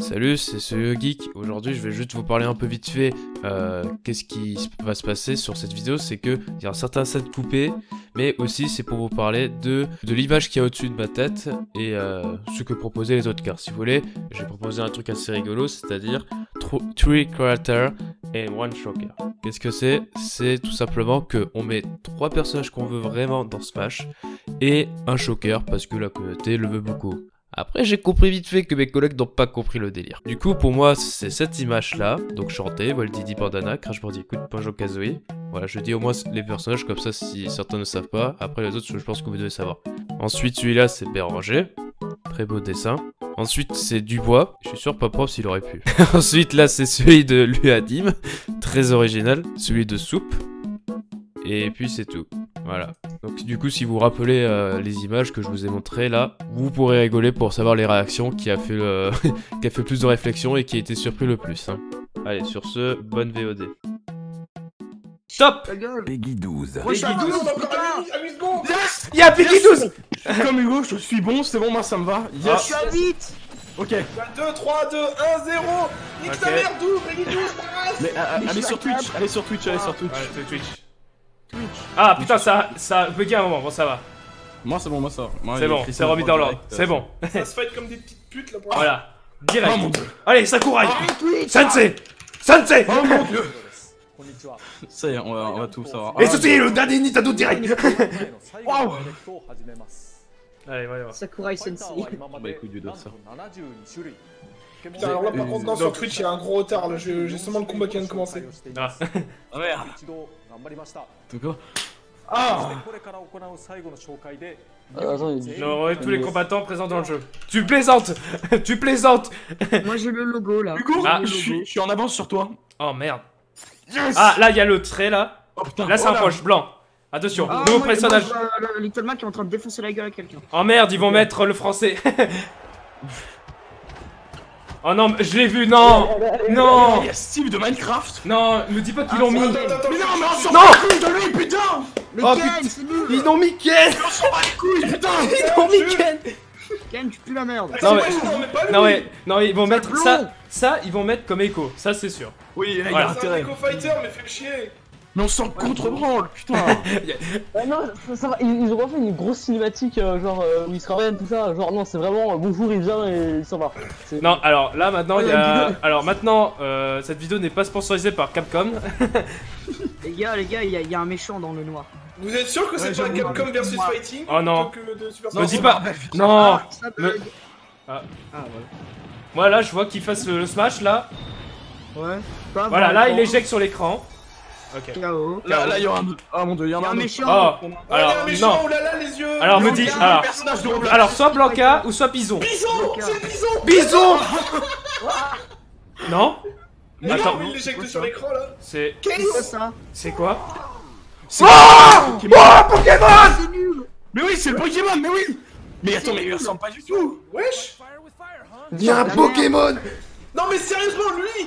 Salut, c'est ce Geek. Aujourd'hui, je vais juste vous parler un peu vite fait. euh, Qu'est-ce qui va se passer sur cette vidéo C'est que il y a un certain set coupé, mais aussi c'est pour vous parler de, de l'image qui est au-dessus de ma tête et euh, ce que proposaient les autres cartes. Si vous voulez, j'ai proposé un truc assez rigolo, c'est-à-dire tro- Three Creator et One Shocker. Qu'est-ce que c'est? C'est tout simplement que on met trois personnages qu'on veut vraiment dans Smash et un Shocker parce que la communauté le veut beaucoup. Après, j'ai compris vite fait que mes collègues n'ont pas compris le délire. Du coup, pour moi, c'est cette image-là. Donc, chanté, Walt Didi Bandana, Crash Bandicoot, Banjo Kazooie. Voilà, je dis au moins les personnages comme ça si certains ne savent pas. Après, les autres, je pense que vous devez savoir. Ensuite, celui-là, c'est Béranger. Très beau dessin. Ensuite, c'est Dubois. Je suis sûr, pas propre s'il aurait pu. Ensuite, là, c'est celui de Luadim. Très original. Celui de Soupe. Et puis, c'est tout. Voilà. Donc du coup, si vous vous rappelez euh, les images que je vous ai montrées là, vous pourrez rigoler pour savoir les réactions qui a fait le... qui a fait plus de réflexion et qui a été surpris le plus. hein. Allez, sur ce, bonne VOD. Gueule Peggy 12. Wesh, Peggy ah, 12, non, encore putain à 8, à 8 secondes Yes Y'a Peggy 12 Je suis comme Hugo, je suis bon, c'est bon, moi ça me va. Je Yes suis à 8 Ok. 2, 3, 2, 1, 0 Nique ta mère, d'où Peggy 12, passe Mais euh, ah, allez sur Twitch, allez sur Twitch, allez sur Twitch. Ouais, c'est Twitch. Twitch. Ah putain, ça, ça a bugué un moment, bon ça va. Moi c'est bon, moi ça. C'est bon, c'est remis dans l'ordre. euh, C'est bon. Ça se fight comme des petites putes là pour Voilà. Direct. Oh mon dieu Allez, Sakurai Twitch Sensei Sensei Oh mon dieu Ça y est, on va, on va tout savoir. Et Ah, ceci est le dernier Nintendo Direct Waouh Allez, voyons. Sakurai Sensei. Bah écoute, du dos ça. Putain, alors là par contre, non, sur Twitch il y a un gros retard là, j'ai seulement le combat qui vient de commencer. Ah. Ah merde Tout quoi Ah J'aurai tous les combattants présents dans le jeu. Tu plaisantes Tu plaisantes Moi j'ai le logo là. Hugo, Ah. je, suis, je suis en avance sur toi. Oh merde. Yes Ah, là, il y a le trait, là. Oh putain Là, c'est un oh poche blanc. Attention, Ah, nouveau moi, personnage. moi, je vois le Little Mac qui est en train de défoncer la gueule à quelqu'un. Oh merde, ils vont mettre le français. oh non, mais je l'ai vu, non. Non. Il y a Steve de Minecraft. Non, me dis pas qu'ils l'ont mis. Attends, attends, Mais non, mais on s'en Non. bat les couilles de lui, putain. Mais Oh, Ken, putain. c'est nul. Ils l'ont mis Ken. On s'en bat les couilles, putain. Ils l'ont mis Ken. Ken, tu pues la merde. Non, mais- non, mais Non, ouais, non, ils vont mettre ça. Ça, ils vont mettre comme écho, ça c'est sûr. Oui, il Voilà. a C'est intérêt. Fighter, mais fais le chier Mais on s'en contre-branle, putain Ouais, non, ça, ça va, ils, ils ont pas fait une grosse cinématique, euh, genre euh, où il se ramène, tout ça. Genre, non, c'est vraiment euh, bonjour, il vient et il s'en va. Non, alors là maintenant, il y a. vidéo. Alors maintenant, euh, cette vidéo n'est pas sponsorisée par Capcom. Les gars, les gars, il y, a- il y a un méchant dans le noir. Vous êtes sûr que c'est Ouais, pas. Capcom versus Moi. Fighting Oh non. que de Super Me Smash dis pas. Non Ça me- bug. Ah. Ah, voilà. Moi là, je vois qu'il fasse le, le smash là. Ouais. Pas Voilà, là, il éjecte sur l'écran. Ok. KO. Là, là, il y aura un... Ah mon dieu, il y en a un méchant. Oh Oh, il y a un Alors, méchant, non oh là là, les yeux Alors, me dis- alors- personnage de Roblox. Alors, soit Blanca ou soit Bison. Bison. C'est Bison Bison Non Mais Attends. il l'éjecte sur l'écran là C'est. Quoi ça C'est quoi C'est Oh Pokémon C'est nul Mais oui, c'est le Pokémon, mais oui Mais attends, mais il ressemble pas du tout Wesh Il y a un Pokémon Non mais sérieusement, lui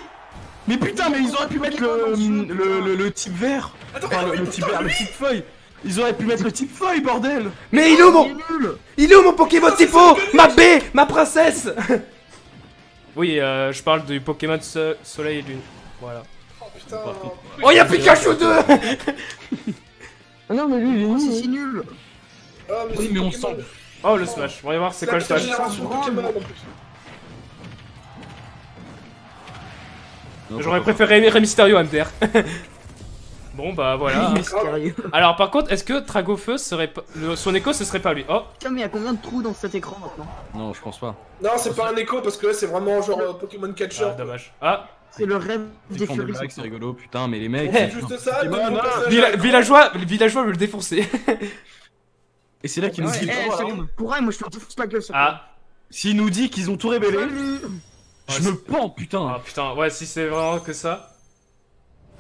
Mais putain, mais ils auraient pu mettre le, le, le, le type vert Attends, Enfin, le, mais le type vert, le type feuille Ils auraient pu mettre le type feuille, bordel Mais il est où mon. Il est où mon Pokémon typo Ma B Ma princesse Oui, euh, je parle du Pokémon so- Soleil et Lune. Voilà. Oh putain Oh, y'a Pikachu 2 Ah non, mais lui, il est Oh, c'est nul. si nul Oui, mais on sent. Oh, le smash. On va voir c'est quoi le smash. J'aurais préféré Rey Mysterio MDR. bon, bah voilà. Alors, par contre, est-ce que Tragofeu serait pas. le- Son écho, ce serait pas lui? Oh Putain, mais il y a combien de trous dans cet écran maintenant? Non, je pense pas. Non, c'est pas un écho parce que là c'est vraiment genre euh, Pokémon Catcher. ah, dommage. Ah C'est le rêve des furies. c'est rigolo, putain, mais les mecs. Eh, C'est juste ça, à. Villageois, le villageois veut le défoncer. Et c'est là qu'ils nous disent. eh, c'est bon. Pour moi je te défonce la gueule, ça. Ah. S'il nous dit qu'ils ont tout révélé, je me pends, putain Ah putain, ouais, si c'est vraiment que ça.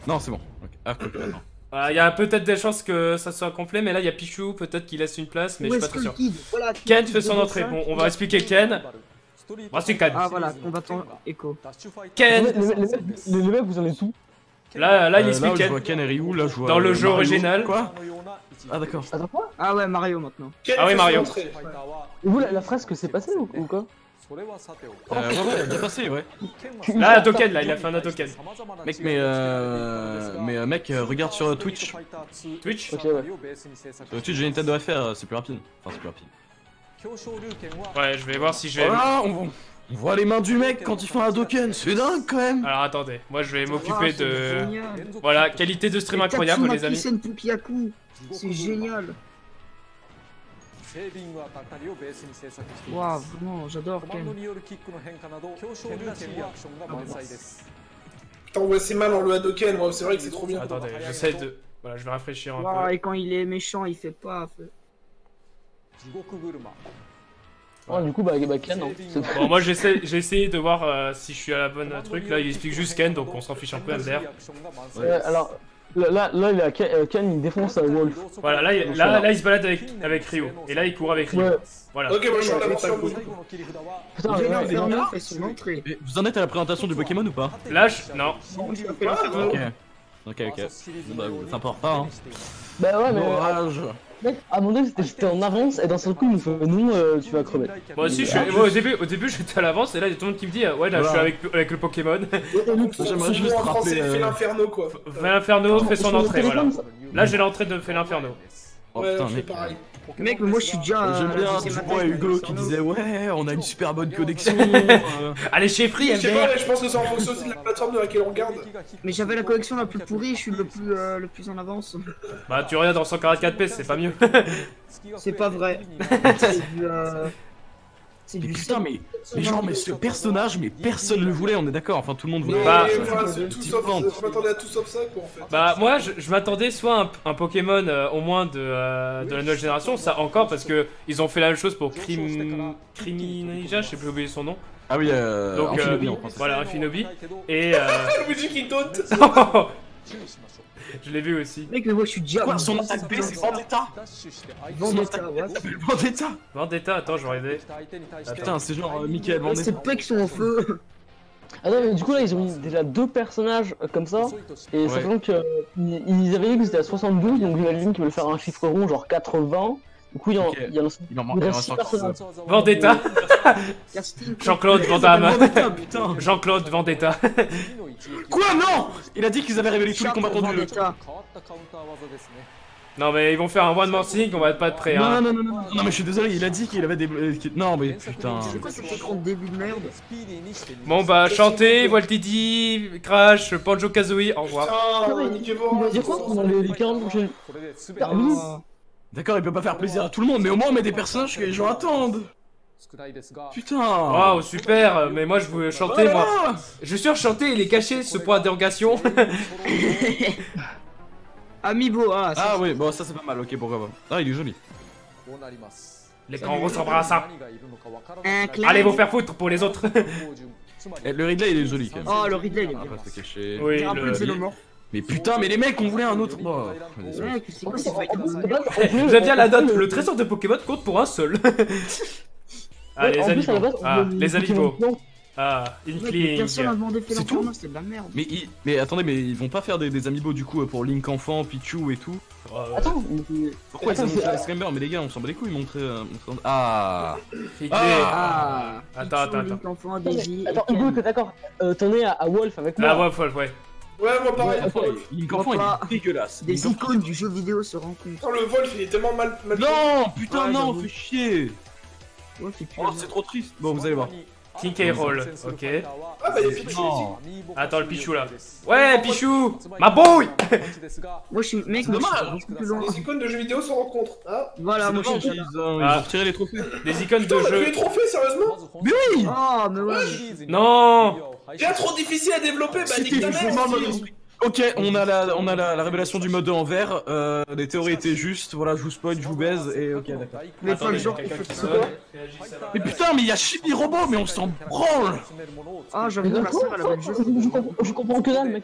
Non, c'est bon. Ok. Ah, ok, attends. Il y a peut-être des chances que ça soit complet, mais là il y a Pichou, peut-être qu'il laisse une place, mais Où je suis pas très sûr. Voilà, Ken fait son entrée. Bon, on va expliquer Ken. Bah, c'est Ken. Ah voilà, combattant écho. Les, Ken les, mecs, vous en êtes où? Là, là il Euh, explique je Ken. vois Ken et Ryu, là je vois. Dans le euh, jeu Mario. original. Quoi? Ah d'accord. Ah ouais, Mario maintenant. Ken Ah oui, Mario. Et vous, la, la fresque, c'est passé ou, ou quoi? Euh, ouais, ouais, bien passé, ouais. Là, un token, là, il a fait un token. Mec, mais euh. Mais euh, mec, euh, regarde sur Twitch. Twitch Ok, ouais. Sur Twitch, j'ai une tête de FR, euh, c'est plus rapide. Enfin, c'est plus rapide. Ouais, je vais voir si je vais. Voilà, on, on voit les mains du mec quand il fait un token, c'est dingue quand même. Alors attendez, moi je vais Ah, m'occuper c'est de. génial. Voilà, qualité de stream incroyable, les amis. C'est génial. Waouh, vraiment, j'adore Ken. Putain, ouais, c'est mal en le Hadoken, ouais, c'est vrai que c'est trop bien. Attendez, j'essaie de. Voilà, je vais rafraîchir un Waouh, peu. et quand il est méchant, il fait pas. Ouais, du coup, bah, bah Ken, hein. C'est- Bon, moi j'essaie, j'ai essayé de voir euh, si je suis à la bonne truc. Là, il explique juste Ken, donc on s'en fiche un peu, MDR. Ouais, alors, là, là, là, il a Ken, euh, Ken, il défonce euh, Wolf. Voilà, là, il- là, là, il se balade avec, avec Ryo. Et là, il court avec Ryo. Ouais. Voilà. Ok, moi je suis en avance sur vous. Putain, vous en êtes à la présentation du Pokémon ou pas Là, je... non. L'inferno. Ok. Ok, ok. Bon, bah, ça importe pas, hein. Bah ouais, mais euh, Orage. Mec, à mon avis, j'étais- en avance et d'un seul coup, il me fait non, euh, tu vas crever. Moi aussi, je suis... moi, au début, au début, j'étais à l'avance. Et là, il y a tout le monde qui me dit, ouais, là, je suis avec, avec le Pokémon. J'aimerais juste en français, il euh, fait l'inferno quoi. Fait l'inferno, fait son entrée, voilà. Là, j'ai l'entrée de fait l'inferno. Oh Ouais, putain, fais mec. pareil. Mec, mais moi je suis déjà. J'aime bien, tu vois Hugo qui disait ouais, on a une super bonne connexion. euh. Allez, chez Free, Je sais pas, je pense que c'est en fonction aussi de la plateforme de laquelle on regarde. Mais j'avais la collection la plus pourrie, je suis le plus, euh, le plus en avance. Bah, tu regardes en 144p, c'est pas mieux. C'est pas vrai. C'est du. Euh... C'est Mais du. putain, mais, mais genre, mais ce personnage, mais personne le voulait, on est d'accord. Enfin, tout le monde voulait. Bah, je m'attendais à tout sauf ça quoi en fait. Bah moi je, je m'attendais soit un, un Pokémon euh, au moins de, euh, de la nouvelle génération, ça encore parce que ils ont fait la même chose pour Crim... Criminija, je sais plus oublier son nom. Ah oui, euh. Donc euh, voilà, Infinobi. Et euh... Luigi qui je l'ai vu aussi. Mec, mais moi je suis déjà. Quoi, son attaque B, c'est Vendetta Vendetta, ouais. Vendetta Vendetta, attends, je vais regarder. Putain, c'est genre euh, Michael Vendetta. pecs sont en feu. Ah non, mais du coup, là, ils ont mis déjà deux personnages euh, comme ça. Et Ouais. sachant que euh, avaient dit que c'était à 72, donc j'imagine qu'ils veulent faire un chiffre rond, genre 80. Du coup, il y en, Ok. il en Il en il en six. Vendetta. Jean-Claude Van Damme Putain, putain Jean-Claude Vendetta Quoi, non Il a dit qu'ils avaient révélé tous les combattants du jeu. Non mais ils vont faire un one more thing, on va pas être prêt Non, hein. non, non, non, non, non, mais je suis désolé, il a dit qu'il avait des. Non, mais putain. C'est quoi cet écran de début de merde Bon bah chantez, Waltidi, Crash, Banjo Kazooie, au revoir. Putain, niquez-vous. Il va dire quoi les, les 40 prochaines. D'accord, il peut pas faire plaisir à tout le monde, mais au moins on met des personnages que les gens attendent. Putain. Waouh super, mais moi je veux chanter moi. Je suis sûr chanter il est caché ce point d'interrogation. Amiibo, ah, ça, Ah oui, bon ça c'est pas mal, ok pourquoi pas. Ah il est joli. Les grands s'embrassent. hein. Allez vous faire foutre pour les autres. Eh, le Ridley il est joli quand même. Oh, le Ridley, il est bien. pas se cacher. Oui, C'est un peu le-. Mais putain, mais les mecs, on voulait un autre. Oh, J'aime bien la note, le trésor de Pokémon compte pour un seul. ah les amiibo. Ah les amiibo. Ah, Inkling. C'est merde. Mais, ils- mais attendez, mais ils vont pas faire des, des amiibo du coup pour Link enfant, Pichu et tout Euh, Attends, Pourquoi ils c'est- la Scramber Mais les gars, on s'en bat les couilles, montrer. euh, Ah Figley. Ah Attends, attends, attends. Attends, Hugo, t'es d'accord euh, T'en es à, Wolf avec moi Ah ouais, ouais, ouais. Ouais, moi pareil. Ouais, il est dégueulasse. Des icônes du jeu vidéo se rencontrent. le Wolf il est tellement mal. Non, putain, Ouais, non, fais chier Ouais, Oh, c'est trop triste Bon, vous allez voir. King K. Roll, ok. Ah bah il y a Pichu ici. Non Attends, le Pichou là. Ouais, Pichou Ma boy Moi je suis. Mec, moi je suis dommage. beaucoup plus loin. Les icônes de jeux vidéo se rencontrent. Ah Voilà, moi je suis ils, euh, ils Ah. ont retiré les trophées. Des icônes Putain, de on a plus jeu. les trophées, sérieusement Mais oui Oh, mais ouais. Non Bien trop difficile à développer, bah nique ta mère. Ok, on a la, on a la, la révélation du mode en vert. Euh, les théories étaient justes. Voilà, je vous spoil, je vous baise et ok, d'accord. Le genre quelqu'un qui ça. Mais putain, mais il y a Chibi Robot, mais on s'en branle Ah, donc, la sœur elle avait le je, je comprends, je comprends que dalle, mec.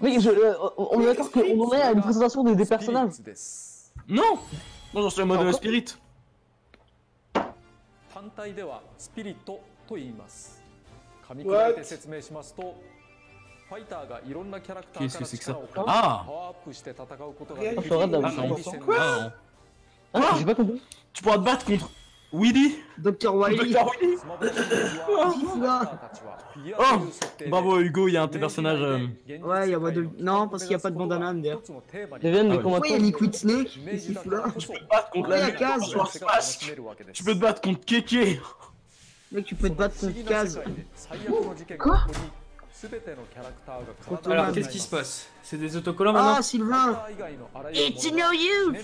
Mec, je, euh, on est d'accord qu'on en est à une présentation des, des personnages. Non Moi j'en suis en mode Encore spirit. 単 Qu'est-ce que c'est que ça Ah ah, J'ai pas compris. Tu pourras te battre contre Willy Dr. Willy Willy Oh Bravo Hugo, il y a un de tes personnages... Ouais, il y a pas de... Non, parce qu'il n'y a pas de bandana, derrière. Devienne le combattant. il y a Liquid Snake Qu'est-ce Tu peux te battre contre la case Tu peux te battre contre Keke Mec, tu peux te battre contre Kaz. Quoi alors, qu'est-ce qui se passe? C'est des autocollants maintenant? Ah, Sylvain! It's no use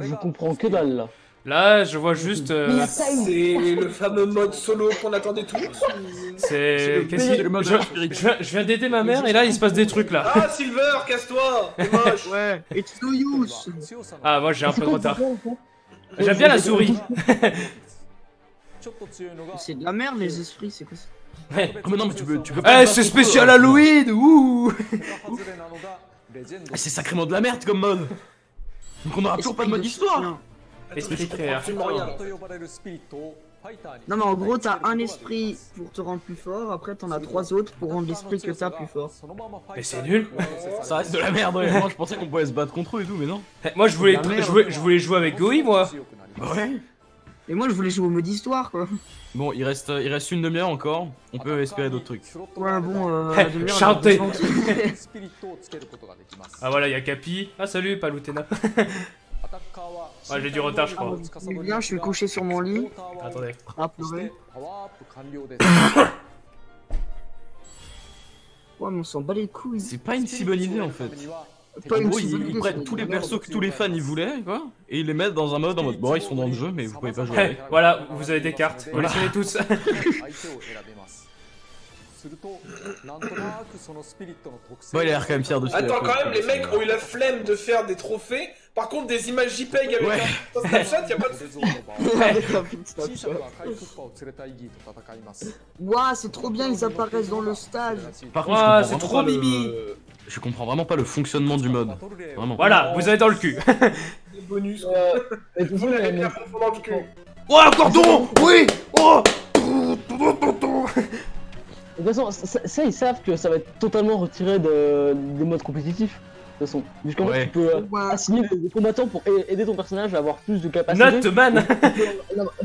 Je comprends que dalle, là. Là, je vois juste... Euh, C'est le fameux mode solo qu'on attendait tous. C'est... Qu'est-ce qui... Je, je, viens d'aider ma mère et là, il se passe des trucs, là. Ah, Silver, casse-toi! Ouais, it's no use. Ah, moi, j'ai un peu de retard. J'aime bien la souris. C'est de la merde les esprits, c'est quoi ça eh, oh, non mais tu Eh c'est spécial Halloween Ouh. Eh, c'est sacrément de la merde comme mode. Donc on aura toujours pas de mode histoire Esprit frère. Non mais en gros t'as un esprit pour te rendre plus fort, après t'en as trois autres pour rendre l'esprit que t'as plus fort. Mais c'est nul. Ça. Reste de la merde ouais. Moi je pensais qu'on pouvait se battre contre eux et tout mais non. Eh, moi je voulais, je voulais, je voulais jouer avec Goï moi. Ouais. Mais moi je voulais jouer au mode histoire quoi. Bon, il reste, euh, il reste une demi-heure encore. On peut espérer d'autres trucs. Ouais, bon, euh, chantez Ah voilà, il y a Capi. Ah salut, Palutena. ouais, j'ai du retard, je crois. Ah, bien, je suis couché sur mon lit. Attendez. Ah, ouais, mais on s'en bat les couilles. C'est pas une si bonne idée en fait. Ils, prennent tous les persos que tous les fans ils voulaient, quoi, et ils les mettent dans un mode en mode bon, ils sont dans le jeu, mais vous pouvez pas jouer voilà, vous avez des cartes, vous les tous. bon, il a l'air quand même fier de Attends, quand même, les mecs euh. ont eu la flemme de faire des trophées. Par contre, des images JPEG avec ouais. un, Snapchat, y'a pas de. Waouh, c'est trop bien, ils apparaissent dans le stage. Par contre, c'est trop mimi. Je comprends vraiment pas le fonctionnement du mode. Vraiment. Voilà, vous avez dans le cul. des bonus. Euh, bien profond dans le cul. Oh, un cordon Oui Oh De toute façon, ça, ça, ils savent que ça va être totalement retiré de, des modes compétitifs. De toute façon, puisqu'en Ouais. fait, tu peux euh, Ouais. assigner des, combattants pour aider ton personnage à avoir plus de capacité. Note man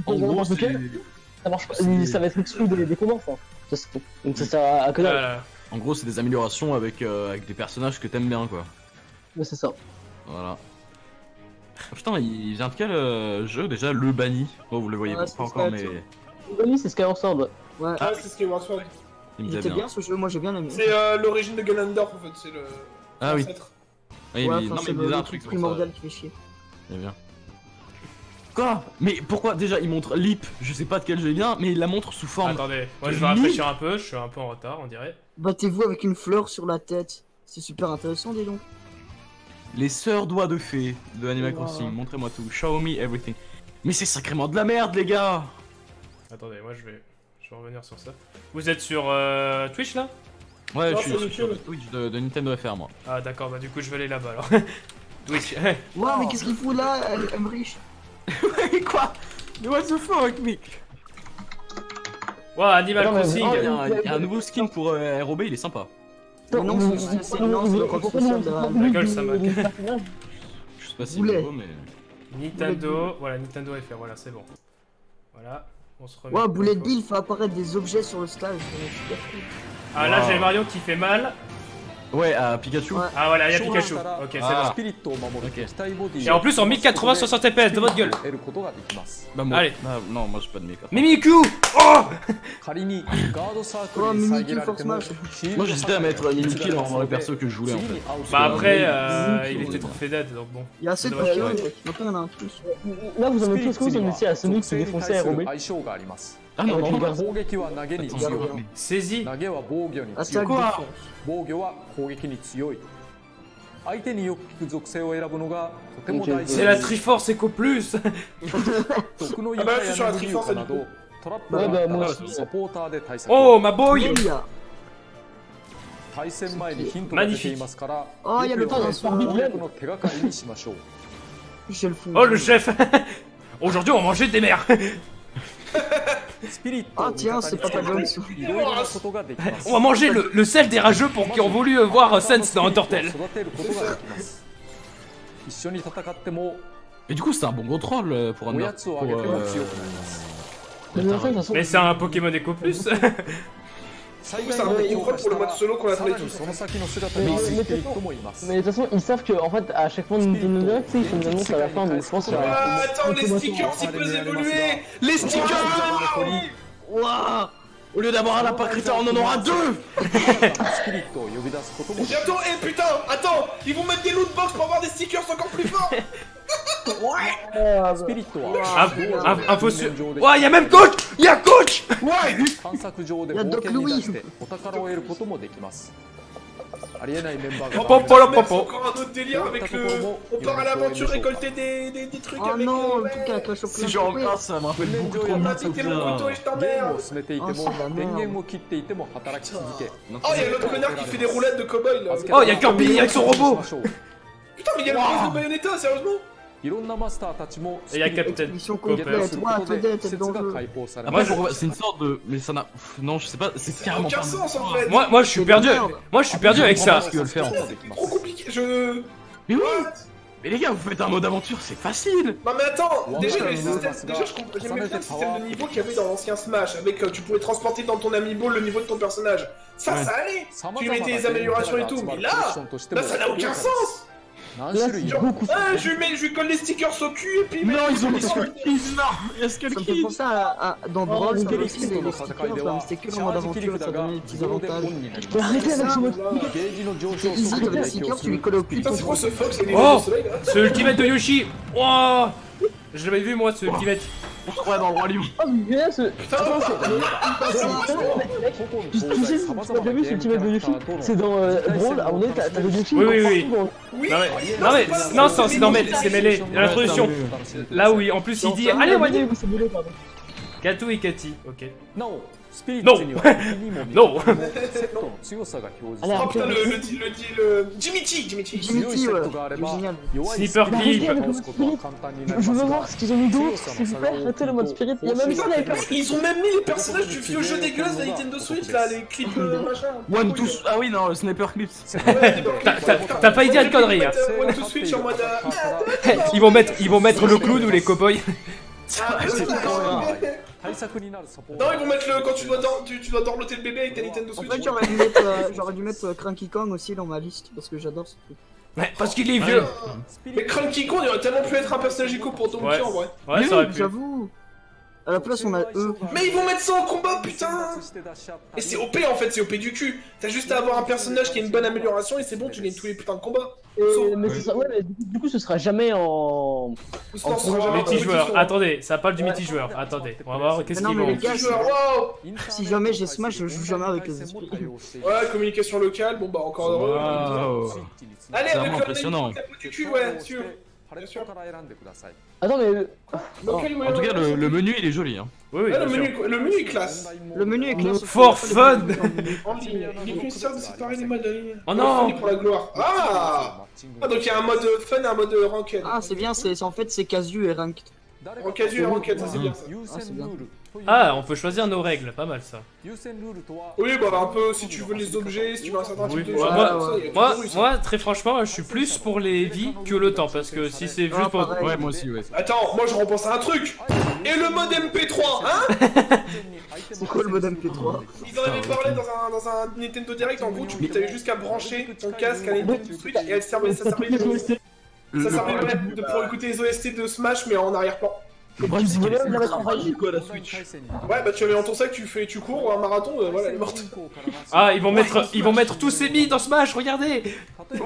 En gros, ça marche pas. Ça va être exclu des, des combats, enfin. Donc ça sert à, à que dalle. Voilà. En gros, c'est des améliorations avec, euh, avec des personnages que t'aimes bien, quoi. Mais c'est ça. Voilà. Ah, putain, il vient de quel euh, jeu déjà Le banni Bon, vous le voyez Ouais, pas encore, mais tu Oui, c'est Skyward Sword. ouais. Ouais. Ah, c'est Skyward Sword. il me Il était bien. bien ce jeu, moi j'ai bien aimé. C'est euh, l'origine de Ganondorf en fait, c'est le. Ah oui. Ouais, mais, non, c'est mais il le, disait un le truc primordial qui fait chier. Il est bien. Quoi? Mais pourquoi? Déjà il montre Lip Je sais pas de quel jeu il vient, mais il la montre sous forme. Attendez, moi je vais rafraîchir un peu, je suis un peu en retard, on dirait. Battez-vous avec une fleur sur la tête. C'est super intéressant, dis donc. Les sœurs doigts de fée de Animal Wow. Crossing, montrez-moi tout. Show me everything. Mais c'est sacrément de la merde, les gars Attendez, moi je vais, je vais revenir sur ça. Vous êtes sur euh, Twitch là? Ouais, Non, je suis sur le Twitch de, de Nintendo FR, moi. Ah d'accord, bah du coup je vais aller là-bas alors. Twitch. Ouah, mais qu'est-ce qu'il fout là, Emmerich? Quoi? Mais what the fuck, mec Wow, Animal Non, Crossing Il y, a un- il y a un nouveau skin pour euh, ROB, il est sympa. Non, c'est- non, le compte social de la- gueule, ça moque. Je sais pas si c'est Boulet. nouveau, mais. Nintendo, voilà, Nintendo FR, voilà, c'est bon. Voilà, on se remet. Comme Bullet il faut. Bill fait apparaître des objets sur le stage. Ah là Wow. j'ai Mario qui fait mal. Ouais, à Pikachu. Ouais. Ah voilà, il y a Pikachu. Ok, c'est ah. bon. Et en plus en 1080 60 FPS de votre gueule. Allez. Non, moi j'ai pas de 1080. Mimiku Oh Oh, Mimikyu Force Smash. Moi j'hésitais à mettre Mimikyu dans le perso que je voulais en fait. Bah après, il était trop fait dead donc bon. Il y a assez de Maintenant il en a un plus. Là vous avez tous que vous en à Sonic se défoncer à Aeromé. 対する ROB. 相性があります。 Ah non, non, non. 攻撃は投げに強い。 Saisis 投げは防御に強 Attaque い。 Quoi défense. 防御は攻撃に強い。相手によく効く属性を選ぶのがとても大事 C'est la Triforce Eco Plus 毒のあまあ床やネズミ床などトラップはいがあったらまあサポーターで対策 Oh ma boy Il y a. 対戦前にヒントが出ていますからあいやよくよくルパン攻略の手がかりにしましょう Michel Fou. Oh le chef Aujourd'hui on va manger des mers スピリットを Ah tiens, c'est Papa John's. On va manger le, sel des rageux pour qui ont voulu euh, voir euh, Sense dans Undertale. Mais du coup, c'est un bon contrôle euh, pour un. Pour, euh... Mais c'est un Pokémon Eco Plus façon, Mais c'est un Pokémon Echo Plus 最C'est un bon contrôle pour le mode solo qu'on a さ trouvé らに tous. その先の姿にスピリットもいます。 mais de toute façon, ils savent que en fait, à chaque fois Nintendo Direct, tu sais, ils font des annonces à la fin, donc je pense qu'il y aura. Ah, attends, les stickers, ils peuvent évoluer Les stickers Waouh Au lieu d'avoir un lapin crétin, on en aura deux スピリットを呼び出すこともできます Bientôt, eh putain, attends Ils vont mettre des loot box pour avoir des stickers encore plus forts Spiritual. Wow, ah, ah, il y a même coach Il y a coach. Il y a Doc Louis. Popo, encore un autre délire avec le. On part à l'aventure récolter des, des, des trucs oh avec. Non, le truc avec la Si j'ai encore ça, me rappelle beaucoup trop de Vas-y, t'es mon couteau et je t'emmerde. Oh, y'a l'autre connard qui fait des roulettes de cowboy là. Oh, y'a Kirby avec son robot. Putain, mais y'a le prince de Bayonetta, sérieusement. いろんなマスターたちも Et y'a Captain Mission Copper. complète, ouais, de Toadette,施設 dans が le jeu. 開放され Après,ます faut- c'est une sorte de. Mais ça n'a. pff, Non, je sais pas, c'est Ça n'a carrément aucun pas. sens en fait Moi, moi je suis perdu Moi je suis perdu avec ça ce qu'ils veulent faire. こともできま Trop す compliqué, je... Mais oui What Mais les gars, vous faites un mode aventure, c'est facile Non mais attends, Ouais, déjà, ouais, le ouais, système, ouais, déjà ouais. je comprends- Ça j'aimais me bien le fait système pas de niveau qu'il y avait dans l'ancien Smash, avec euh, tu pouvais transporter dans ton amiibo le niveau de ton personnage. Ça, Ouais. ça allait 様 Tu 々 mettais な les améliorations et デー tout, タが mais 集まる là, クエスチョンとしても là ça n'a aucun sens Non, Là, beaucoup. Ah, je lui mets, je lui colle les stickers au cul et puis. Non, ils ont des Non, les Skull Kids. Ça me fait penser à, à dans Brawl les stickers, que en mode aventure, ça arrêtez avec ce mode. C'est easy, des stickers, tu les collais au cul. Ce Oh, ce ultimate de Yoshi. Oh, je l'avais vu moi, ce ultimate. On se dans le roi lion. Oh, mais. Putain, c'est. Tu sais, tu l'as bien vu ce petit mec de Yoshi C'est dans Brawl, à mon avis, Yoshi. Oui, oui. Non, mais. Non, c'est dans c'est mêlé. L'introduction. Là, oui, en plus, il dit. Allez, voyez. Katou et Cathy, ok. Non No. no. Jimichi, Jimichi. Sniper Clip. Je veux voir ce qu'ils ont mis d'autre, Ils ont même mis les personnages du vieux jeu dégueulasse de Nintendo Switch, là, les clips euh, machin. One, ah oui, non, le Sniper Clips. T'as pas idée de connerie, Ils vont mettre le clown ou les cowboys. Ah, non, ils vont mettre le. Quand tu dois, tu, tu dois dorloter le bébé avec ta Nintendo Switch. En fait, euh, j'aurais dû mettre, euh, Cranky Kong aussi dans ma liste parce que j'adore ce truc. Ouais, parce qu'il est vieux! Ah. Mais Cranky Kong, il aurait tellement pu être un personnage éco pour Donkey ouais. en vrai! Ouais, ça! J'avoue! À la place, on a eux. Mais ils vont mettre ça en combat, putain Et c'est OP en fait, c'est OP du cul T'as juste à avoir un personnage qui a une bonne amélioration et c'est bon, tu gagnes tous les putains de combats et- Mais ce sera- ouais, mais du coup- du coup, ce sera jamais en. Jamais Multijoueur, attendez, ça parle du multijoueur, attendez, on va voir qu'est-ce non, qu'ils mais vont les gars, Multijoueur, waouh Si jamais j'ai Smash, je joue jamais avec les esprits. Ouais, communication locale, bon bah encore heureux. Waouh. Allez, avec le impressionnant. cul, ouais, sûr. Attends, mais. le- En tout cas, euh, le, menu il est joli. Hein. Ah, le, menu, le est classe. Le menu est classe. For fun il est les modes en ligne. Oh non Pour la gloire. Ah. ah donc il y a un mode fun et un mode ranked. Ah, c'est bien, c'est- en fait c'est casu et ranked. En casu et ranked, ça c'est bien ça. Ah. Ah, on peut choisir nos règles, pas mal ça. Oui, bah un peu si tu veux les objets, si tu veux un certain Oui, type de moi- moi- très franchement, je suis plus pour les vies que le temps, parce que si c'est juste pour... Ouais, moi aussi, ouais. Attends, moi je repense à un truc Et le mode MP3, hein C'est quoi le mode MP3 Ils en avaient parlé dans un, dans un Nintendo Direct, en gros tu avais juste qu'à brancher ton casque à Nintendo Switch et elle servait, ça servait, de, ça servait ouais, de, pour écouter les OST de Smash mais en arrière-plan. le problème, c'est qu'elle est quoi, la Switch. Ouais, bah tu avais dans ton sac, tu fais, tu cours ou un marathon, euh, voilà, elle est morte. Ah, ils vont mettre, ils vont mettre tous ces billes dans Smash, regardez Waouh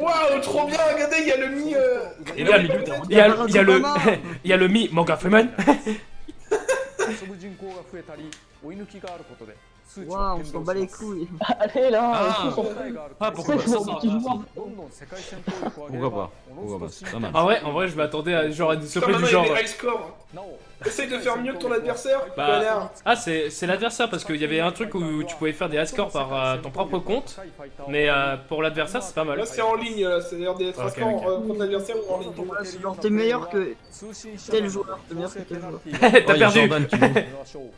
Waouh, trop bien, regardez, il y a le mi. Euh... Il y a, le, il y a le Mi Morgan Freeman. 遊ぶ人口が増えたり追い抜きがあることで数値 Waouh, は on 変 s'en 動 bat し les ます couilles. Allez là, Ah. on s'en fout. 答えがある Ah, と pourquoi pas C'est ça, pour ça, petit ça, joueur. どんどん世界戦闘力を上げれ Pourquoi ば pas おの Pourquoi ず pas と C'est pas mal. En vrai, en vrai, je m'attendais à genre à des Putain, surprises du maintenant il y genre. a des high scores. なお Essaye de faire mieux que ton adversaire, Bah, connard. ah, c'est c'est l'adversaire parce qu'il y avait un truc où tu pouvais faire des high scores par euh, ton propre compte, mais euh, pour l'adversaire c'est pas mal. Là c'est en ligne, là, c'est-à-dire des Ok, trackers ok. euh, contre l'adversaire ou en ligne. Ouais, c'est genre t'es meilleur que tel joueur, t'es meilleur que tel joueur. T'as Oh, il y a perdu.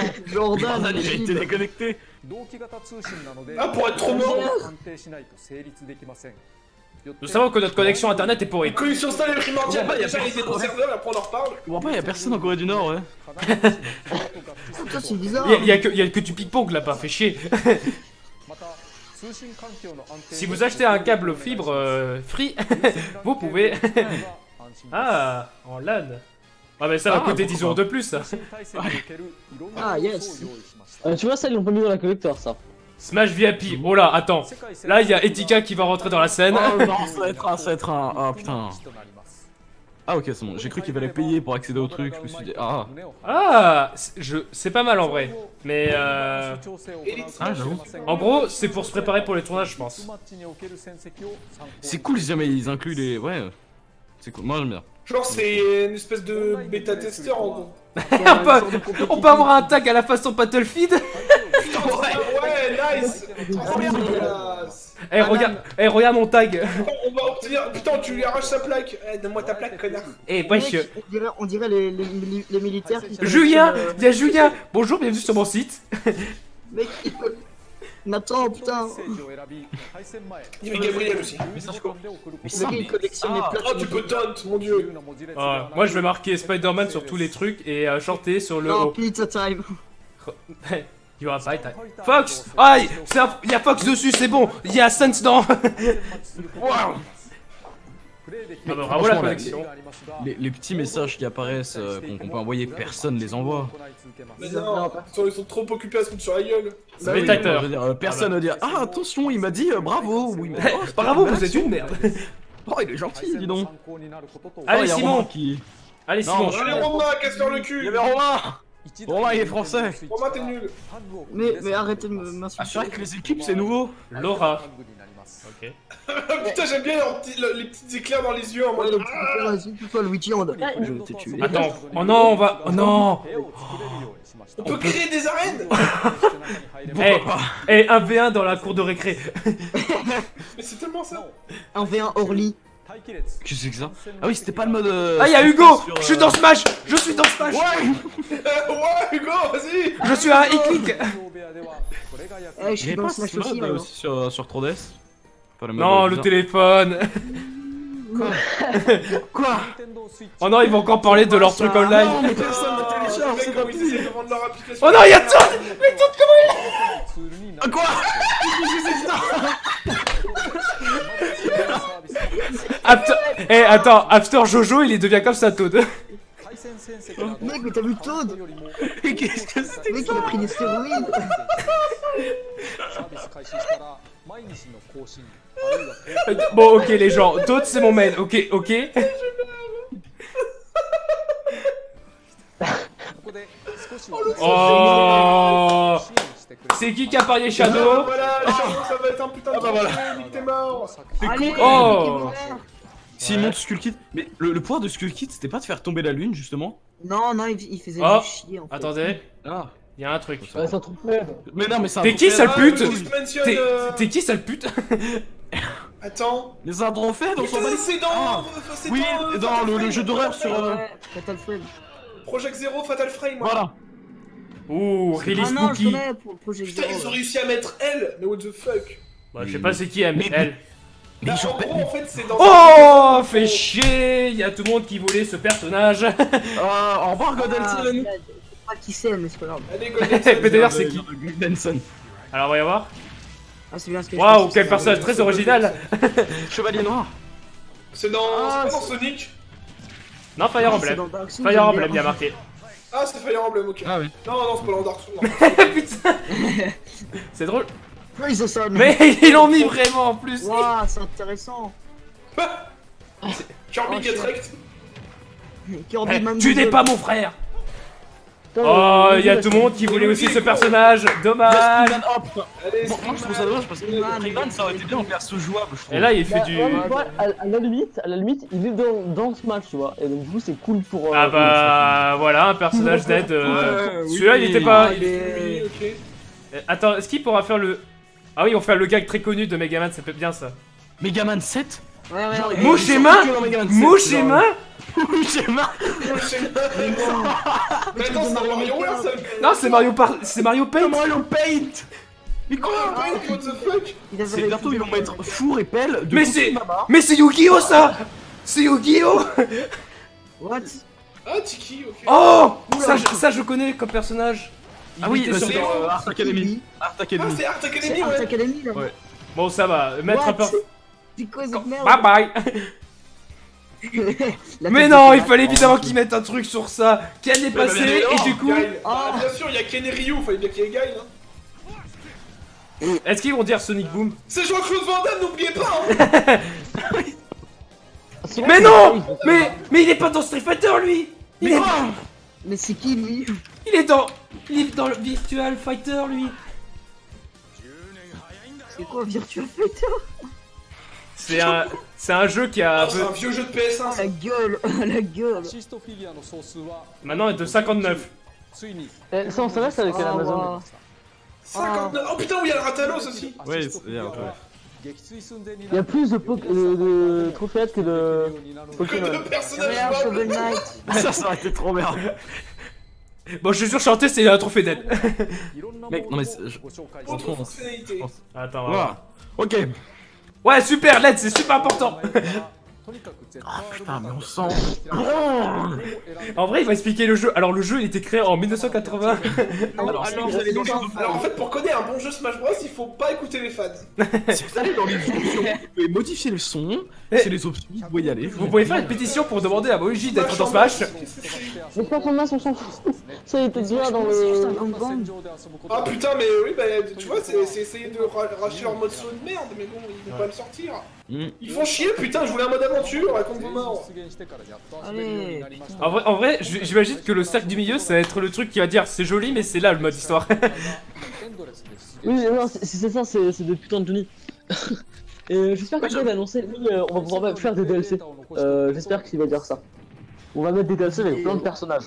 Jordan, il a été déconnecté. Ah, pour être trop mort Nous savons que notre connexion internet est pourrie. Connexion est primordiale, il y a après on en reparle. Bon, il personne en Corée du Nord, Il y a que du ping-pong là-bas, fais chier. Si vous achetez un câble fibre euh, free, vous pouvez... ah, ah en LAN ah, mais ça va Ah, coûter pourquoi 10 euros de plus, ça. Ah, yes. Euh, tu vois, ça, ils l'ont pas mis dans la collector, ça. Smash VIP. Oh là, attends. Là, il y a Etika qui va rentrer dans la scène. Oh non, ça va être un, ça va être un. Ah putain. Ah ok, c'est bon. J'ai cru qu'il fallait payer pour accéder au truc. Je me suis dit, ah. Ah, c'est- je, c'est pas mal en vrai. Mais euh, Ah, j'avoue. en gros, c'est pour se préparer pour les tournages, je pense. C'est cool si jamais ils incluent les. Ouais. C'est cool. Moi j'aime bien. Genre, c'est une espèce de bêta-testeur en gros. on, peut, on peut avoir un tag à la façon Battlefield. Ouais, nice Trop bien. Eh, regarde, eh, regarde mon tag. On va obtenir. Putain, tu lui arraches sa plaque. Eh, donne-moi ta plaque, connard. Eh, wesh. on dirait, on dirait les, les, mili- les militaires qui Julien, collectionnent, il y a Julien. Bonjour, bienvenue sur mon site. Mec, Nathan, putain. Il y avait Gabriel aussi. Mais ça, mec, il mais- collectionne les Ah. plaques. Oh, tu peux taunt, mon dieu. Ah, moi, je vais marquer Spider-Man sur tous les trucs et euh, chanter sur le haut. pizza time. You are right. Fox Ah, il y a Fox dessus, c'est bon. Il y a Sense dans. Waouh Ah bah, bravo la connexion. Les, les petits messages qui apparaissent euh, qu'on peut envoyer, personne les envoie. Mais non, ils sont, ils sont trop occupés à se foutre sur la gueule. C'est Bah oui, bêtateur. je veux dire, euh, personne va dire Ah attention, il m'a dit euh, bravo oui, mais- oh, c'était Bravo, vous êtes une merde. Oh, il est gentil, dis donc. Allez, Oh, Simon. Qui. Allez, Non, Simon. Allez, Romain, casse-leur le Il y cul. avait Romain Romain, il est français. Romain, t'es nul. Mais, mais arrêtez de me- Ah, c'est m'insulter. vrai que les équipes, c'est nouveau. Laura. Ok. Putain, j'aime bien leurs petits- le- les petits éclairs dans les yeux en Ouais, mode. donc, vas-y, toi Luigi, on Je vais te tuer. Attends. Oh non, on va. Oh non. On peut créer des arènes Eh, eh, un V1 dans la cour de récré. Mais c'est tellement ça Un V1 Orly. Qu'est-ce que c'est que ça? Ah oui, c'était pas le mode. euh, Ah, y'a Hugo sur, euh, Je suis dans Smash Je suis dans Smash ouais, Hugo, vas-y Je suis un e-click Eh, je suis avait dans pas Smash aussi, euh, maintenant. aussi sur, sur 3DS Pas le mode, Non, le téléphone. Quoi Oh non, ils vont encore parler de leur truc online. Non, mais personne ne télécharge, c'est pas possible. Oh non, y'a Toad Mais Toad, comment Ah, Quoi il After... Eh, attends, After Jojo, il devient comme ça, Toad Mec, mais t'as vu Toad Mais qu'est-ce que c'est Mec, il a pris des stéroïdes. Bon, ok, les gens, Toad, c'est mon main, ok, ok. Oh C'est qui qui a parié Ah, Shadow Voilà, Shadow, ça va être un putain de bah voilà. Allez, Oh. S'il monte Skull Kid. Mais le, le pouvoir de Skull Kid, c'était pas de faire tomber la lune, justement Non, non, il, il faisait Oh. chier en fait. Attendez, Ah. il y a un truc. Ouais, c'est un truc faible. Mais non, mais c'est un T'es qui, sale Ah, pute T'es euh, qui, sale pute Attends. Mais c'est un trophée dans son c'est dans. Ah. Oui, dans le, jeu d'horreur sur. euh, Ouais, Fatal Frame. Project Zero, Fatal Frame. Voilà. Ouh, Ah release non, je spooky connais Projet Putain, ils ont réussi à mettre elle, mais what the fuck Bah, je sais pas c'est qui, elle. Mais-. Bah, en gros, en fait, c'est dans. Oh, fait chier Il y a tout le monde qui voulait ce personnage Ah, au revoir, Ah, Godelson. je sais pas qui c'est, mais c'est pas grave. C'est qui Godelson. Alors, on va y voir. Ah, c'est bien ce que je Waouh, quel personnage très original Chevalier noir. C'est dans. Ah, c'est pas dans Sonic Non, Fire Ah, Emblem. Fire Emblem, il y bien. a marqué. Ah, c'est Fire Emblem, ok. Ah oui. Non, non, c'est pas dans Dark Souls. Putain C'est drôle. Sun. Mais ils l'ont mis vraiment en plus Waouh, c'est intéressant. Kirby Oh, Get. Wrecked. Kirby Eh, Tu n'es pas mon frère Oh, il y a tout le monde qui voulait aussi ce personnage Dommage moi je trouve ça dommage parce que Freeman ça aurait été bien en perso jouable, je trouve. Et là, il fait Bah, du... mais à, la limite, à la limite, il est dans, dans ce match, tu vois. Et donc du coup, c'est cool pour. euh, Ah bah voilà, un personnage d'aide. euh. Celui-là, il était pas. Euh, Attends, est-ce qu'il pourra faire le. Ah oui, on fait le gag très connu de Megaman, ça peut bien ça. Megaman 7 Ouais, ouais, ouais. il- Mouche ils et sont main que dans Megaman 7, Mouche et genre. main Mouche et main Mais attends, c'est Mario là, ça Non, c'est Mario par... c'est Mario Paint Mario Paint Mais quoi Ah, what the fuck C'est bientôt ils vont mettre four et pelle de Mais c'est-. Mais c'est Yu-Gi-Oh ça C'est Yu-Gi-Oh What Ah, Tiki, ok. Oh ça, je- ça, je connais comme personnage. Il Ah oui, bah, sur- c'est dans euh, Art Academy. Art Ah, Academy. c'est Art C'est Academy, Art ouais. Academy là. Ouais. Bon, ça va. Mettre un What peu. C'est quoi cette merde Bye bye Mais non, il fallait évidemment qu'ils mettent un truc sur ça. Ken est bah, passé mais et non, du coup. Ah. Bien sûr, il y a Ken et Ryu, fallait bien qu'il y ait Guile. Hein. Est-ce qu'ils vont dire Sonic Boom C'est Jean-Claude Van Damme, n'oubliez pas hein. Mais non. Mais mais il est pas dans Street Fighter lui il est, Mais c'est qui lui? Il est dans Live dans le Virtual Fighter, lui. C'est quoi Virtual Fighter? C'est un, c'est un jeu qui a... Oh, c'est un vieux jeu de PS1 La gueule La gueule. Maintenant, elle est de 59. Euh, ça, on savait, c'est avec oh, Amazon. 59 Oh putain, oui, il y a le Ratalos aussi. Oui, il y a. Il y a plus de, de, de trophées que de Que de Shovel Knight. Ça, ça aurait été trop merde Bon, je suis sûr, chanter, c'est un trophée d'aide. Mec, non mais. Je... Attends, voilà. Ok. Ouais, super, l'aide, c'est super important. Oh, putain, mais on sent oh. En vrai, il va expliquer le jeu. Alors, le jeu, il était créé en 1980. Alors, alors, en fait, pour connaître un bon jeu Smash Bros, il faut pas écouter les fans. si vous allez dans les options, vous pouvez modifier le son. Eh. C'est les options, vous pouvez y aller. Vous pouvez faire une pétition pour demander à Moji d'être dans Smash. Les plans qu'on a sont sans Ça, il était déjà dans le. Ah putain, mais oui, bah, tu vois, c'est essayer de racheter leur mode son de merde, mais bon, ils vont pas le sortir. Ils font chier, putain, je voulais un mode aventure, raconte vous mort. Ah, en vrai, en vrai j'imagine que le cercle du milieu, ça va être le truc qui va dire c'est joli, mais c'est là le mode histoire. oui, non, c'est ça, c'est de putain de Johnny. Euh, j'espère que va annoncer, euh, on va pouvoir faire des DLC. Euh, j'espère qu'il va dire ça. On va mettre des DLC avec plein de personnages,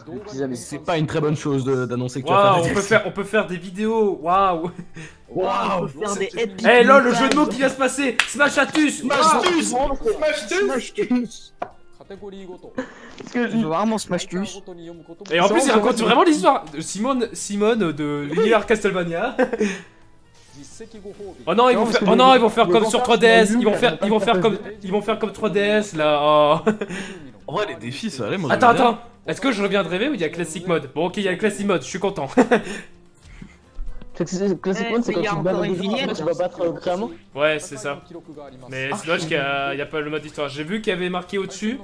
C'est pas une très bonne chose d'annoncer que tu vas faire des on peut faire, on peut faire des vidéos, waouh. Waouh Eh hey, lol, le jeu de mots qui vient se passer. Smash Atus. Smash Smash Atus. Que je veux vraiment Smash Tush. Et en plus, il raconte vraiment l'histoire. Simone, Simone de l'univers Castlevania. Oh non, ils vont faire, oh non, ils vont faire comme sur 3DS. Ils vont faire, ils vont faire comme, ils vont faire comme 3DS là. Oh. En vrai, les défis, ça allait, moi. Attends, attends. Est-ce que je reviens de rêver ou il y a classic mode Bon, ok, il y a classic mode, je suis content. Classic mode, c'est quand tu bats les gens, tu vas battre euh, clairement Ouais, c'est ça. Mais c'est dommage qu'il n'y a, pas le mode histoire. J'ai vu qu'il y avait marqué au-dessus,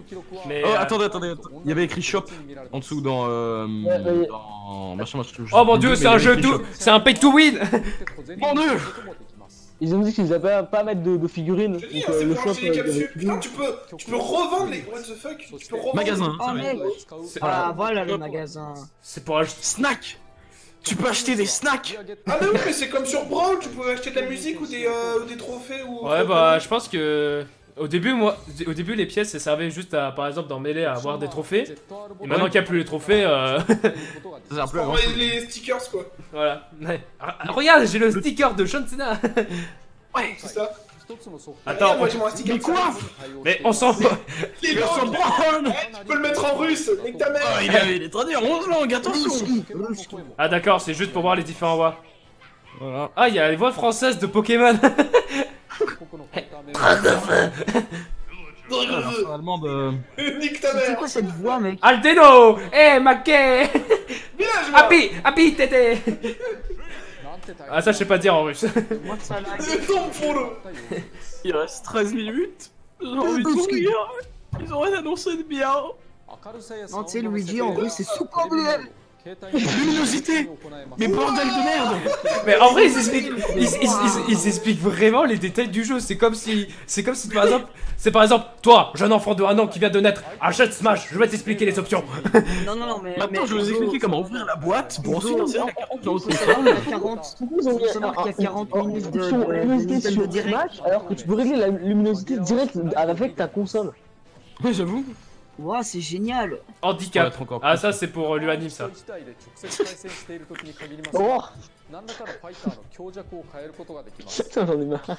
mais... Oh, euh, attendez, attendez, il y avait écrit shop en dessous dans... Euh, dans... Machin, machin, oh mon dieu, c'est un jeu tout... C'est un pay to win Mon dieu ils ont dit qu'ils avaient pas, pas mettre de, de figurines. Je te dis, Donc hein, euh, c'est le shop, euh, capsules. Putain, tu peux, tu peux revendre les. What the fuck Tu peux revendre. Magasin. Oh mec C'est- Ah voilà le magasin C'est pour acheter. Snack Tu peux acheter des snacks Ah, mais oui, mais c'est comme sur Brawl, tu peux acheter de la musique ou des, euh, ou des trophées ou. Ouais, bah, je pense que. Au début, moi, au début, les pièces, ça servait juste à, par exemple, dans Melee, à avoir des trophées. Et maintenant qu'il n'y a plus les trophées, euh, Ça plus les, les stickers, quoi. voilà. Ouais. Ah, Regarde, j'ai le sticker de John Cena. C'est ça. Attends, moi. Mais quoi mais on s'en fout. Les Brown Eh, Tu peux le mettre en russe Nique ta mère Oh, il avait les traduits en 11 langues, attention Ah, d'accord, c'est juste pour voir les différentes voix. Voilà. Ah, il y a les voix françaises de Pokémon. Nique ta C'est quoi cette voix mec? Aldeno! Eh, Mackey Happy Happy Tété Ah, ça, je sais pas dire en russe. Moi ça là Le tombe pour le Il reste 13 minutes. J'ai envie de mourir. Ils ont rien annoncé de bien. Non tu sais Luigi en russe c'est super bleu Luminosité Mais bordel de merde Mais en vrai, ils expliquent, ils, ils- ils- ils expliquent vraiment les détails du jeu. C'est comme si, c'est comme si par exemple, c'est par exemple, toi, jeune enfant de 1 an qui vient de naître, achète Smash. Je vais t'expliquer les options. Non non non mais Maintenant, mais- je vais vous expliquer comment ouvrir la boîte pour ensuite lancer la 40 dans qu'il y a 40 Ils ont mis faut savoir qu'il y a 40 un- minutes de, Direct alors que tu peux régler la luminosité direct avec ta console. Ouais, j'avoue. Ouah, c'est génial Handicap encore. Ah, ça, c'est pour euh, l'UANIM, ça. oh Putain, j'en ai marre.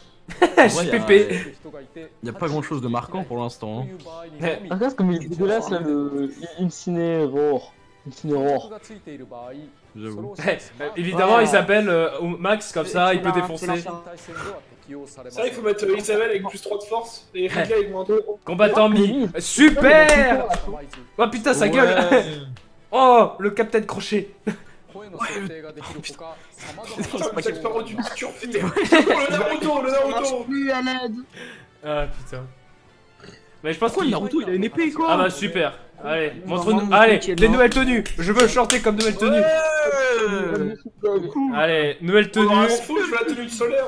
JPP Il a pas grand chose de marquant pour l'instant. Hein. Ah, Regarde comme il est dégueulasse là, le Incineror. Incineror. J'avoue. Eh, bah, évidemment, ah. il s'appelle euh, Max comme ça, il peut défoncer. C'est vrai faut mettre euh, Isabelle avec plus 3 de force et Ridley avec moins 2. Combattant Mi. Super Oh putain, sa gueule Oh, le Captain Crochet oh, putain. Oh, le Naruto, le Naruto. Ah putain. Mais je pense qu'il Naruto, il a une épée quoi. Ah bah super. Allez, montre-nous. Allez, les nouvelles tenues. Je veux chanter comme nouvelle tenue. Allez, nouvelle oh, bah, tenue. Je veux la tenue solaire.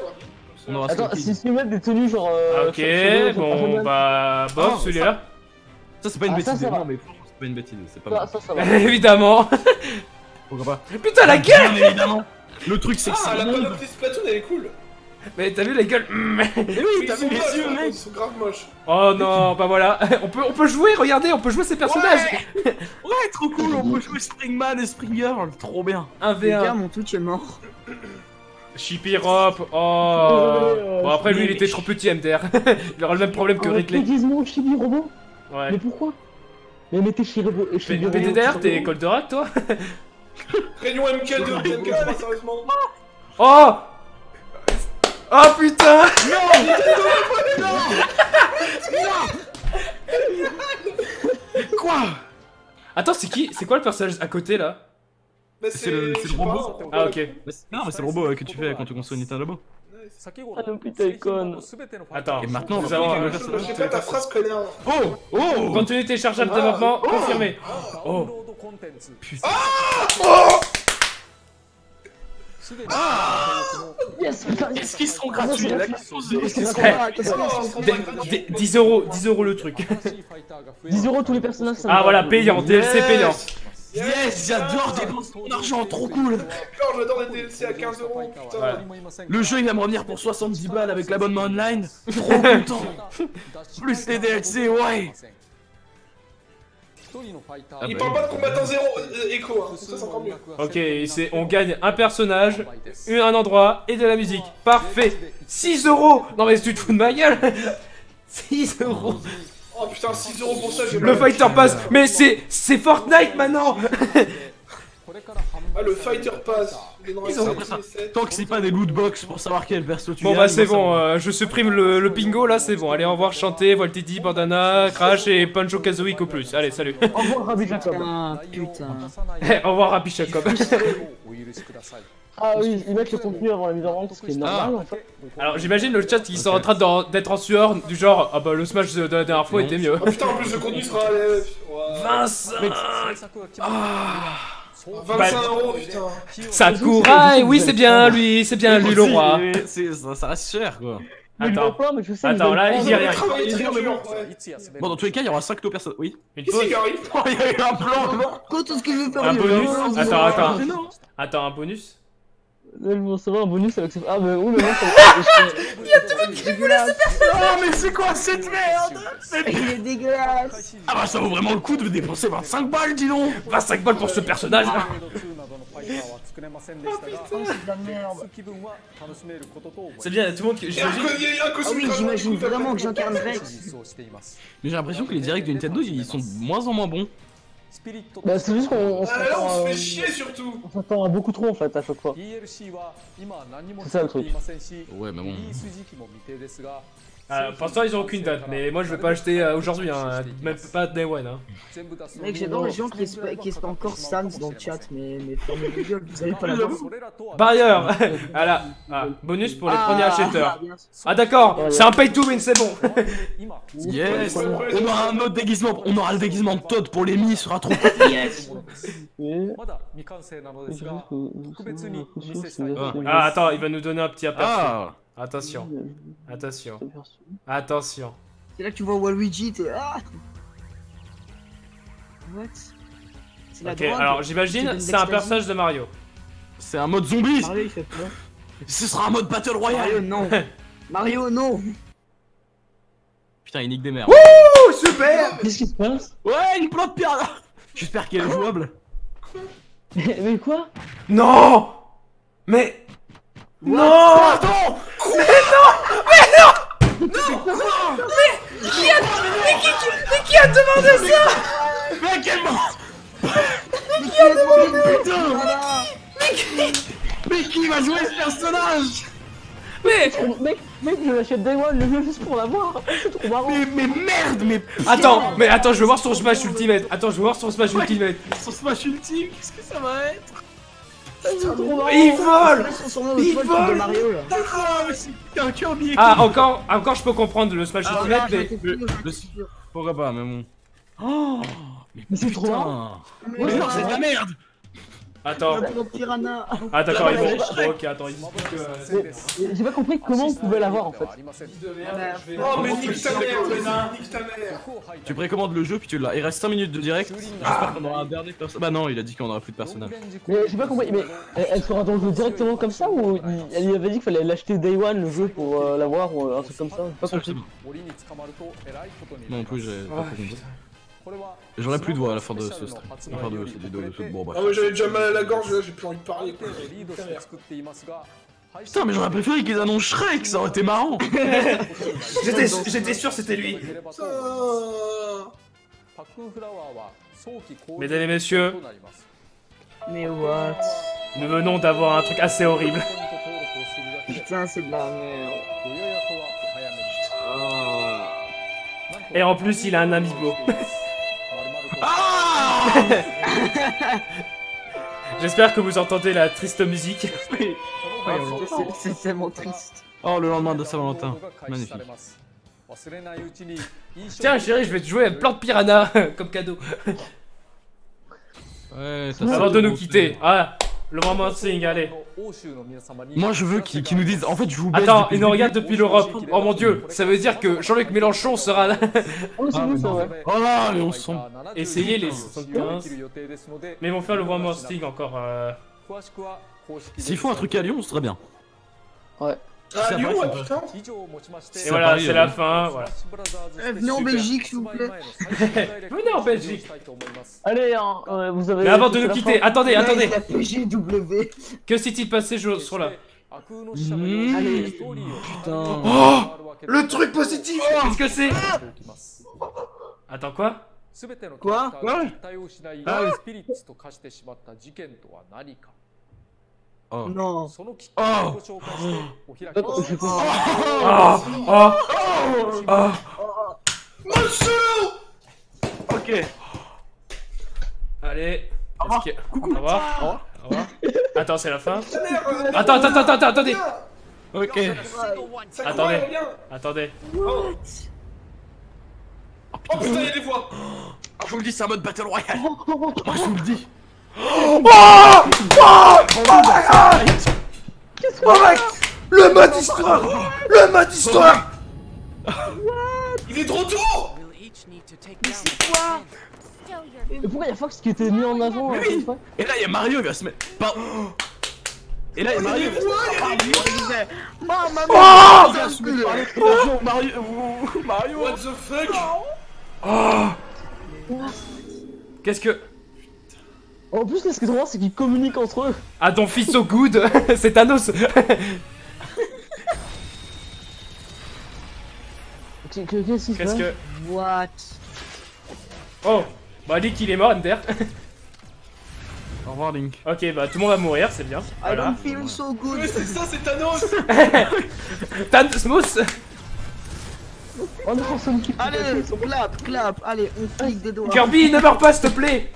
On aura Attends, si tu mets des tenues genre. euh, Ok, sur- sur- bon bah... Bof, Ah, celui-là Ça c'est pas une Ah, ça, bêtise, ça va. non mais c'est pas une bêtise, c'est pas Ça, mal. ça, ça va. Évidemment Pourquoi pas Putain, la gueule Bien évidemment Le truc c'est que Ah, c'est la long. panoplie Splatoon, elle est cool. Mais t'as vu la gueule Mais oui, t'as vu les yeux mec Ils sont grave moches. Oh non, bah voilà On peut, on peut jouer, regardez, on peut jouer ces personnages Ouais, trop cool, on peut jouer Springman et Springgirl, trop bien 1v1 Les gars, mon Twitch est mort. Chippy-Rop, oh Désolé, Bon après lui il était trop petit MDR, il aura le même problème que Ridley. Déguisement Chibi Robot Ouais. Mais pourquoi? Mais mettez Chibi Robot. P- Chibi Robot, PDDR, t'es. Goldorak toi? Réunion MK2, MK3, sérieusement. Oh Oh putain Quoi? Attends, c'est qui C'est quoi le personnage à côté là? C'est le- robot. Ah ok. Non mais c'est le robot que tu fais quand tu construis Nintendo Labo. Ah non, putain, icône. Attends, Et maintenant, nous avons un- sais pas ta phrase, connard. Oh Oh Contenu téléchargeable de développement confirmé. Oh. Yes, putain, yes. Est-ce qu'ils sont gratuits? Là Qu'est-ce qu'ils sont- Qu'est-ce qu'ils sont Eh, 10 euros, 10 euros le truc. 10 euros tous les personnages, Ah voilà, payant, DLC payant. Yes, j'adore dépenser mon argent, trop cool Encore, j'adore les DLC à 15 euros, putain. Le jeu il va me revenir pour 70 balles avec l'abonnement online Trop content Plus les DLC, ouais Ah Il bah. parle pas de combattant zéro, euh, écho, hein. Ça, c'est encore mieux. Ok, c'est on gagne un personnage, un un endroit et de la musique. Parfait 6 euros Non mais tu te fous de ma gueule 6 euros Oh putain, 6 euros pour ça, j'ai Le Fighter Pass Mais c'est c'est Fortnite maintenant Ah, le Fighter Pass. Les Ils ont- Tant que c'est pas des loot box pour savoir quel perso tu Bon bah c'est bon, euh, je supprime le, le bingo là, c'est bon. Allez, au revoir, chanter, Voltidi, Bandana, Crash et Pancho Kazooie au plus. Allez, salut Au revoir, Rabbi Jacob. Ah putain. Au revoir, Happy Jacob. Ah oui, ils mettent le contenu avant la mise en vente, ce qui est normal en fait. Alors j'imagine le chat qui sont en train d'être en sueur du genre Ah bah le smash de la dernière fois était mieux. Oh putain, en plus, le contenu sera. euh, ouais. 25 25 euros, putain. Sakurai, oui c'est bien lui, c'est bien lui le roi. ça, reste cher quoi. Attends, pas, mais je sais Attends, là, il dit prendre- rien. Bon, dans tous les cas, il y aura 5 personnes. Oui. une pause. il y a eu un plan, non? Quoi, tout ce que je veux faire Un bonus Attends, attends. Attends, un bonus Là, je veux savoir un bonus avec ce. Ah, mais oui, mais non, ça Dégueulasse. Oh, mais c'est quoi cette merde? Il est dégueulasse. Ah bah ça vaut vraiment le coup de dépenser 25 balles, dis donc 25 balles pour ce personnage Oh, c'est de la merde. C'est bien, tout le monde. Il y a J'imagine. il y a Ah vraiment que t'as- j'incarne Rex. Mais j'ai l'impression que les directs de Nintendo, ils sont de moins en moins bons. Bah, c'est juste qu'on on Ah on se fait à- chier surtout. on s'attend à beaucoup trop en fait à chaque fois. C'est ça, le truc. Ouais, mais bon. Euh, pour l'instant, ils ont aucune date, mais moi je vais pas acheter euh, aujourd'hui, hein, même pas Day One. Hein. Mec, j'adore les gens qui espèrent qui encore Sans dans le chat, mais, mais fermez vos gueules, vous allez pas la. Barrière Voilà, ah, bonus pour les premiers acheteurs. sûr. Ah d'accord, c'est un pay to win, c'est bon Yes On aura un autre déguisement, on aura le déguisement de Todd pour les mi, il sera trop Yes. Ah attends, il va nous donner un petit aperçu. Attention, attention, attention. C'est là que tu vois Waluigi, t'es. Ah What? C'est la Ok, alors j'imagine c'est un personnage de Mario. C'est un mode zombie Mario, il fait peur. Ce sera un mode Battle Mario, Royale non. Mario, non. Putain, il nique des mères. Oh super Qu'est-ce qui se passe? Ouais, une plante pierre J'espère qu'elle est jouable. mais, mais quoi? Non Mais Non Pardon Mais qui a demandé ça? Mais quel moment Mais qui va jouer ce personnage? Mais Mec, mec, je l'achète Day One le jeu juste pour l'avoir. C'est trop marrant. mais, mais merde, mais attends, mais attends, je veux voir son Smash Ultimate. Attends, je veux voir son Smash Ultimate. son smash ultime, qu'est-ce que ça va être? Il vole le Il spot vole Mario là. Ah, mais c'est un Kirby Ah, encore, encore, je peux comprendre le Smash Ah, Ultimate, mais. le-. Pourquoi pas, mais bon. Oh Mais c'est trop marrant. Putain Mais non, c'est de la merde Attends, ah d'accord, ils vont. Bon, ok, attends, ils Mais J'ai pas compris comment on pouvait l'avoir en fait. Oh, mais nique ta mère, nique ta mère. Tu précommandes le jeu puis tu l'as. Il reste 5 minutes de direct. J'espère qu'on aura un dernier personnage. Bah non, il a dit qu'on aura plus de personnages. Mais j'ai pas compris, mais elle, sera dans le jeu directement comme ça ou il- elle lui avait dit qu'il fallait l'acheter Day One le jeu pour euh, l'avoir ou un truc comme ça? Pas compris. Non plus, j'ai pas Ouais, compris. J'aurais plus de voix à la fin de ce stream. À la fin de bon bref. Ah ouais, j'avais déjà mal à la gorge, là, j'ai plus envie de parler. quoi. Putain, mais j'aurais préféré qu'ils annoncent Shrek, ça aurait été marrant J'étais j'étais sûr c'était lui. Mesdames et messieurs, Mais what? Nous venons d'avoir un truc assez horrible. Putain, c'est de la merde. Et en plus, il a un amiibo. Ah J'espère que vous entendez la triste musique. Ah, c'est- tellement triste. Oh, le lendemain de Saint-Valentin. Magnifique. Tiens, chérie, je vais te jouer à plein de piranha comme cadeau. Ouais, ça Avant de nous quitter. Ah, le moment de sing, allez. Moi je veux qu'ils nous disent. En fait, je vous baise Attends, ils nous regardent depuis l'Europe. Oh mon dieu, ça veut dire que Jean-Luc Mélenchon sera là. Oh, c'est ça, ouais. Là, mais on se sent. Essayez les 75. Mais ils vont faire le More Sting encore. euh, S'ils font un truc à Lyon, ce serait bien. Ah, Lyon, ouais, putain. Et voilà, c'est euh, la fin. Voilà. Eh, venez en Belgique, s'il vous plaît. Venez en Belgique. Allez, hein, euh, vous avez. Mais avant de nous quitter, fin. attendez, attendez. PGW. Que s'est-il passé sur sur là Mmh. Allez. Putain. Oh Le truc positif Qu'est-ce que c'est Attends, quoi Quoi? Ah oui. Oh. Non. Oh. Attends, je comprends. Oh Oh Oh Mon solo Ok. Allez. Au revoir. Est-ce que- Au revoir. Au revoir. Attends, c'est la fin. Attends, attends, attends, attends, attendez. Ok. Attendez. Attendez. Oh putain, il y a des voix Je vous le dis, c'est un mode Battle Royale. Moi, je vous le dis. Oh mec Le mode histoire Le mode histoire Il est de retour Et pourquoi y'a Fox qui était mis en avant Mais euh, oui. fois Et là, il y a Mario, il va se mettre. Par- Et là, il Mario. Oh Mario, Mario, Mario. What the fuck Qu'est-ce que. En plus, là, ce qui est trop marrant, c'est qu'ils communiquent entre eux. Ah, ton fils so good C'est Thanos Qu'est- que- Qu'est-ce que. What? Oh Bah, Link il est mort, Ender. Au revoir, Link. ok, bah tout le monde va mourir, c'est bien. I Voilà. don't feel so good. Mais c'est ça, c'est Thanos Thanos Mousse Oh non, Sonic qui Allez, clap, clap. Allez, on clique des doigts. Kirby, ne meurs pas, s'il te plaît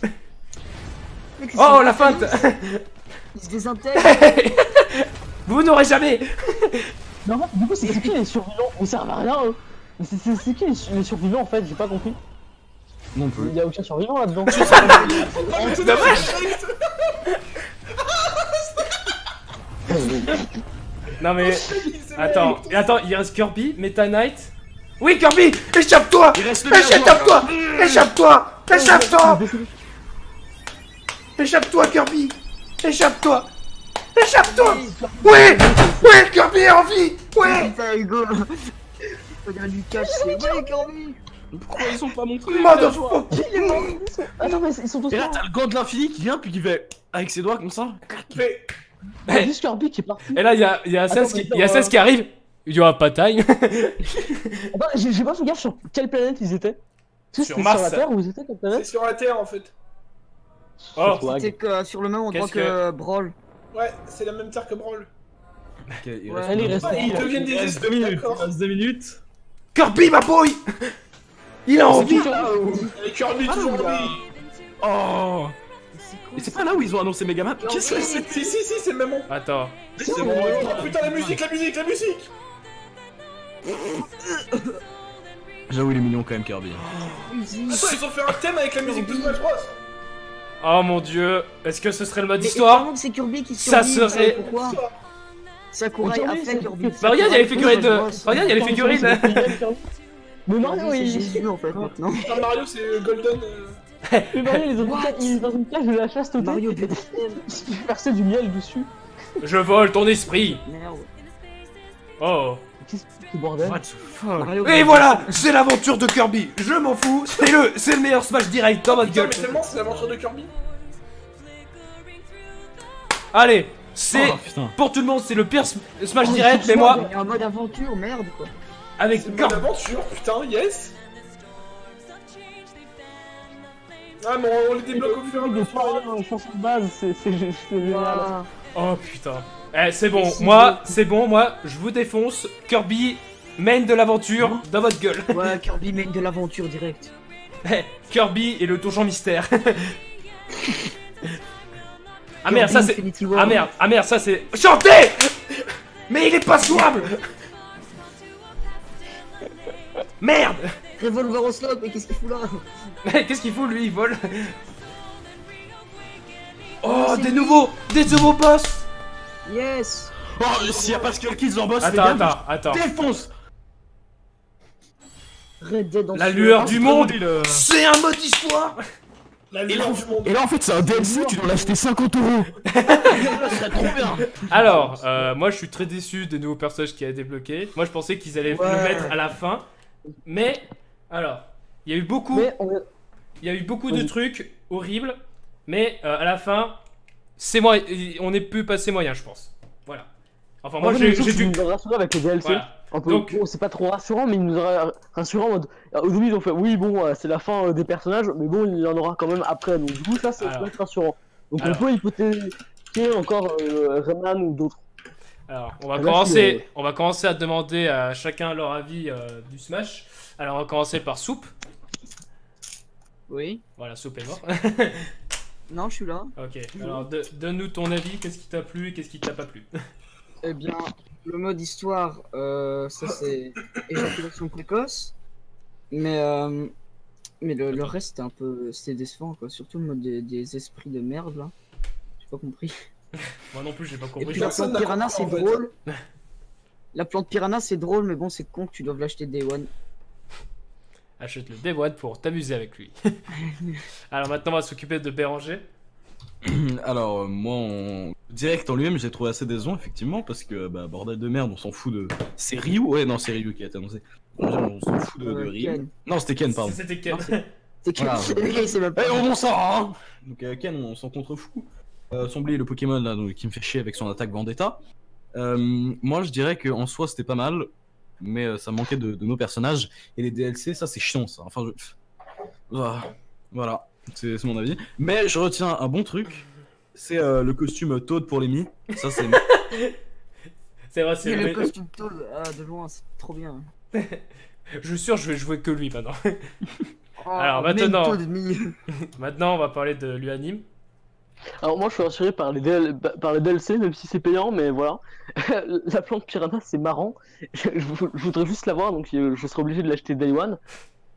Oh, la feinte. Il se désintègre. Vous n'aurez jamais. Fait, du coup, c'est qui les survivants Ils servent à rien, eux. Mais c'est- qui les, su- les survivants en fait? J'ai pas compris. Non plus. Il y a aucun survivant là-dedans. C'est dommage. Non mais... Attends, et attends, il reste Kirby, Meta Knight... Oui, Kirby Échappe-toi. Échappe-toi. Échappe-toi. Échappe-toi Échappe-toi, Kirby Échappe-toi Échappe-toi Oui Oui, Kirby est en vie Oui Putain, Hugo. Du cash, c'est. Ouais, Kirby. Pourquoi ils sont pas montrés Motherfucker Il est mort Attends, mais ils sont tous Et là, t'as le gant de l'infini qui vient, puis qui fait. Avec ses doigts comme ça. Mais... A juste Kirby qui est parti. Et là, il y a, il y a Attends, Sens qui, mais il y a attends, Sens qui arrive. Il dit, ah, pas time. J'ai pas fait gaffe sur quelle planète ils étaient. Sur c'était Mars. Sur la Terre ou ils étaient quelle C'est planète? sur la Terre, en fait. Oh. C'est que sur le même endroit que Brawl. Ouais, c'est la même terre que Brawl. Ok, il Ouais, reste allez, Ah, ils deviennent des esprits, minutes. Il reste minutes. Kirby, ma boy Il a envie Et Kirby, toujours Ah, lui Oh Et c'est pas là où ils ont annoncé Megaman Qu'est-ce que c'est Si, si, si, c'est le même endroit. Attends. C'est bon. Oh putain, la musique, la musique, la musique J'avoue, il est mignon quand même, Kirby. Attends, ils ont fait un thème avec la musique de Smash Bros Oh mon dieu, est-ce que ce serait le mode Mais histoire c'est Kirby qui Ça survit, serait- Pourquoi Sakurai a fait Kirby. Bah regarde, il y a les figurines de... Regarde, il y a les figurines Mais Mario, il... Jésus en fait maintenant. Non, Mario, c'est Golden. euh, Mais Mario, ils ont mis ça- il est dans une cage de la chasteté. Mario Il se fait verser du miel dessus. Je vole ton esprit Merde. Oh Qu'est-ce que c'est bordel What the fuck Mario Et voilà C'est l'aventure de Kirby Je m'en fous C'est le, c'est le meilleur Smash direct dans votre gueule mais tellement, c'est l'aventure de Kirby. Allez C'est... Oh. Pour tout le monde, c'est le pire Sm- Smash Oh, direct, mais moi, Il y a un mode aventure, merde quoi. avec Kirby... aventure, putain, yes Ah, mais on les débloque au fur et à mesure. chanson de base, c'est c'est gé- c'est génial. Oh putain Eh, c'est bon, moi, c'est bon, moi, je vous défonce. Kirby, main de l'aventure, dans votre gueule. Ouais, Kirby mène de l'aventure direct. Eh, Kirby et le donjon mystère. ah merde, ça c'est... Ah merde, ah merde, ça c'est... Chanter Mais il est pas jouable Merde Revolver au slot, mais qu'est-ce qu'il fout là Mais Qu'est-ce qu'il fout lui, il vole Oh, des lui. nouveaux... Des nouveaux boss Yes Oh, s'il y a Pascal Kids en boss, les Attends, gars, attends, attends. défonce Red Dead en La lueur du monde C'est un mode histoire La Et lueur là, du monde. et là, en fait, c'est un DLC, tu dois l'acheter 50 euros. Alors, euh, moi je suis très déçu des nouveaux personnages qui a débloqué. Moi je pensais qu'ils allaient Ouais. le mettre à la fin. Mais, alors, il y a eu beaucoup, on il y a eu beaucoup de trucs horribles. Mais euh, à la fin, c'est moi, on est pu passer moyen, je pense. Voilà. Enfin, moi j'ai dû. rassuré avec les DLC. Voilà. Un peu, Donc- bon, c'est pas trop rassurant, mais ils nous ont rassuré en mode. Au début, ils ont fait oui, bon, euh, c'est la fin euh, des personnages, mais bon, il y en aura quand même après. Donc, du coup, ça, c'est Alors. peut être rassurant. Donc, Alors. on peut hypothéquer encore euh, Rayman ou d'autres. Alors, on va Là, commencer, on va commencer à demander à chacun leur avis du Smash. Alors, on va commencer par Soupe. Oui. Voilà, Soupe est mort. Non, je suis là. ok. Alors, de- donne-nous ton avis. Qu'est-ce qui t'a plu et qu'est-ce qui t'a pas plu? Eh bien, le mode histoire, euh, ça c'est éjaculation précoce. Mais, euh, mais le, le reste c'était un peu c'était décevant quoi. Surtout le mode des, des esprits de merde là. J'ai pas compris. Moi non plus, j'ai pas Et compris. puis la plante piranha c'est drôle. La plante piranha c'est drôle, mais bon, c'est con que tu doives l'acheter Day One. Achète le Day One pour t'amuser avec lui. Alors maintenant, on va s'occuper de Béranger. Alors, euh, moi, en direct en lui-même, j'ai trouvé assez décevant, effectivement, parce que, bah, bordel de merde, on s'en fout de. C'est Ryu? Ouais, non, c'est Ryu qui a été annoncé. On s'en fout de, de Euh, Ryu. Ken. Non, c'était Ken, pardon. C'était Ken. C'est Ken. Voilà. Sait même pas. Eh, on s'en hein Donc, euh, Ken, on s'en contrefou. Euh, Sombly, le Pokémon là, donc, qui me fait chier avec son attaque Vendetta. Euh, moi, je dirais qu'en soi, c'était pas mal, mais euh, ça manquait de, de nos personnages. Et les DLC, ça, c'est chiant, ça. Enfin, je... Ah, voilà, c'est c'est mon avis. Mais je retiens un bon truc. C'est euh, le costume Toad pour les Mi. Ça, c'est. C'est vrai, c'est le le costume tôle, ah, de loin, c'est trop bien. Je suis sûr, je vais jouer que lui maintenant. Oh, Alors, maintenant. maintenant, on va parler de l'Uanime. Alors, moi, je suis rassuré par les, DL par les DLC, même si c'est payant, mais voilà. la plante piranha, c'est marrant. Je, je vou- je voudrais juste l'avoir, donc je serais obligé de l'acheter Day One.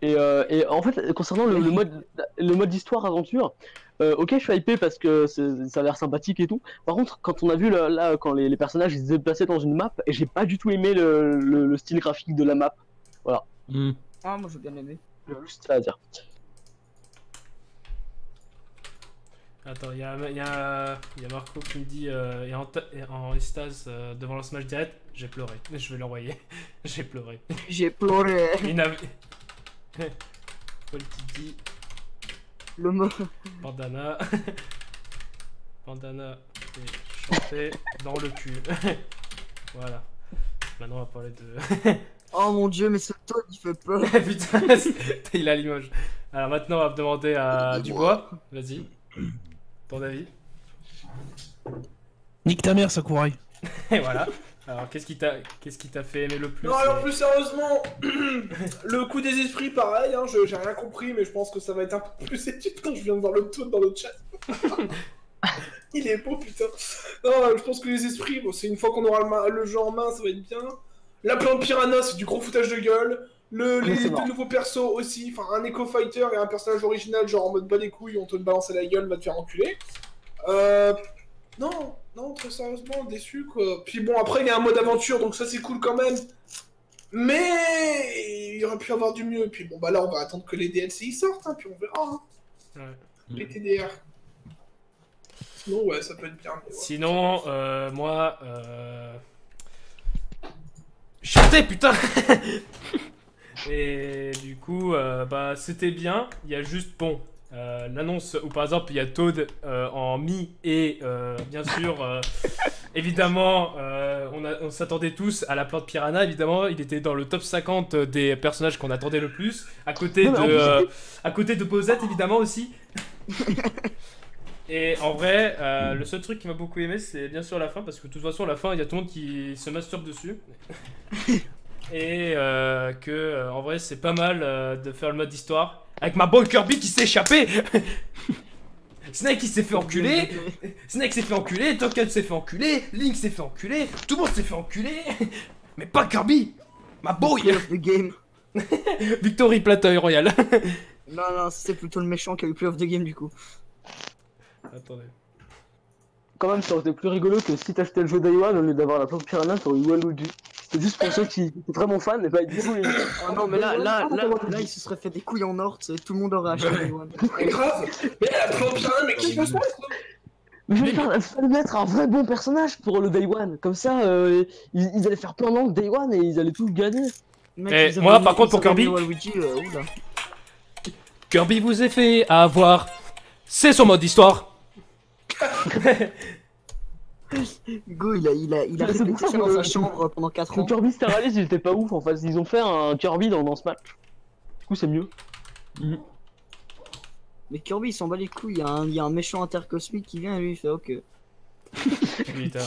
Et, euh, et en fait, concernant le, le mode, le mode histoire aventure, euh, ok, je suis hypé parce que ça a l'air sympathique et tout. Par contre, quand on a vu là, là, quand les, les personnages ils se déplaçaient dans une map, et j'ai pas du tout aimé le, le- le style graphique de la map. Hmm. Ah, moi j'ai bien aimé. Juste ça à dire. Attends, il y a, y, a, y a Marco qui me dit euh, et en, et en extase euh, devant le Smash Direct, j'ai pleuré. Je vais l'envoyer. j'ai pleuré. J'ai pleuré. Il n'a- Paul qui dit Le mot. bandana. bandana et chanté dans le cul. voilà. Maintenant, on va parler de. Oh mon dieu, mais ce taux il fait peur. Putain, il a Limoges. Alors maintenant, on va demander à Dubois. Vas-y. ton avis Nique ta mère, Sakurai. Et voilà. Alors, qu'est-ce qui t'a qu'est-ce qui t'a fait aimer le plus Non, alors plus sérieusement, le coup des esprits, pareil, hein, je- j'ai rien compris, mais je pense que ça va être un peu plus étude quand je viens de voir le tout dans le chat. Il est beau, putain. Non, je pense que les esprits, bon, c'est une fois qu'on aura le jeu en main, ça va être bien. La plante piranha, c'est du gros foutage de gueule. Le, Mais les deux nouveaux persos aussi, enfin un Echo Fighter et un personnage original, genre en mode bas les couilles, on te le balance à la gueule, va te faire enculer. Euh. Non, non, très sérieusement, déçu quoi. Puis bon, après il y a un mode aventure, donc ça c'est cool quand même. Mais il y aurait pu avoir du mieux. Puis bon, bah là on va attendre que les DLC y sortent, hein, puis on verra. hein. Ouais. Les TDR. Sinon, ouais, ça peut être bien. ouais. Sinon, euh, moi, euh... Chanter, putain Et du coup, euh, bah, c'était bien. Il y a juste, bon, euh, l'annonce où par exemple il y a Toad euh, en mi et bien sûr, évidemment, on, a- on s'attendait tous à la plante piranha. Évidemment, il était dans le top 50 des personnages qu'on attendait le plus. À côté Non, de, à côté de Bowsette, évidemment aussi. Et en vrai, euh, le seul truc qui m'a beaucoup aimé, c'est bien sûr la fin, parce que de toute façon, la fin, il y a tout le monde qui se masturbe dessus. Et euh, que, euh, en vrai, c'est pas mal euh, de faire le mode histoire. Avec ma boy Kirby qui s'est échappé Snake qui s'est fait enculer Snake s'est fait enculer, Token s'est fait enculer, Link s'est fait enculer, tout le monde s'est fait enculer Mais pas Kirby Ma boy the game. Victory Platoy Royal Non, non, c'est plutôt le méchant qui a eu play of the game du coup. Attendez. Quand même, ça aurait été plus rigolo que si t'achetais le jeu Day One au lieu d'avoir la plante piranha, t'aurais eu Waluigi. C'était juste pour ceux qui étaient vraiment fans, et bah du coup, ils- Oh non, mais là, là, là, là, il se serait fait des couilles en or, tout le monde aurait acheté Day One. Mais grave Mais la plante mais qui veut ça Mais je vais faire, mettre un vrai bon personnage pour le Day One. Comme ça, euh, ils, ils allaient faire plein d'angles Day One et ils allaient tous gagner. Mec, Eh, ils avaient moi, par contre, pour Kirby- euh, oula. Kirby vous est fait avoir. C'est son mode histoire. Go, il a, il a, il a ça dans le- sa chambre pendant 4 Le ans. Kirby Star Allies, il était pas ouf en fait. Ils ont fait un Kirby dans, dans ce match. Du coup, c'est mieux. Mais Kirby, il s'en bat les couilles, il y, a un, il y a un méchant intercosmique qui vient et lui il fait ok. Putain.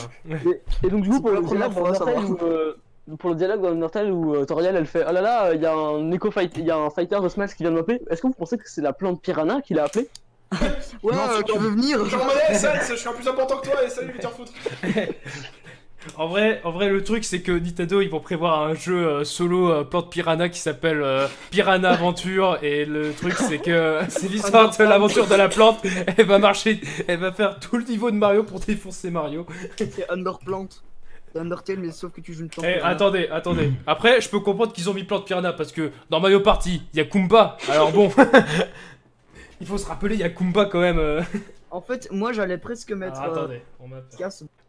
Et donc, du coup, pour le, la première fois, euh, pour le dialogue dans Undertale où euh, Toriel elle fait Oh là là, il y a un Eco Fight, il y a un fighter de Smash qui vient de m'appeler. Est-ce que vous pensez que c'est la plante piranha qui l'a appelé? Ouais, Non, euh, tu veux venir Genre, Sans, je suis un plus important que toi, et salut, viens foutre. En vrai, en vrai, le truc c'est que Nintendo ils vont prévoir un jeu euh, solo euh, plante piranha qui s'appelle euh, Piranha Aventure et le truc c'est que c'est l'histoire de l'aventure de la plante. Elle va marcher, elle va faire tout le niveau de Mario pour défoncer Mario. C'est Underplant. C'est Undertale, mais sauf que tu joues une plante. Eh, attendez, attendez. Après, je peux comprendre qu'ils ont mis plante piranha parce que dans Mario Party il y a Kumba. Alors bon, il faut se rappeler il y a Kumba quand même. euh. En fait, moi j'allais presque mettre. Alors, euh, attendez, on m'a.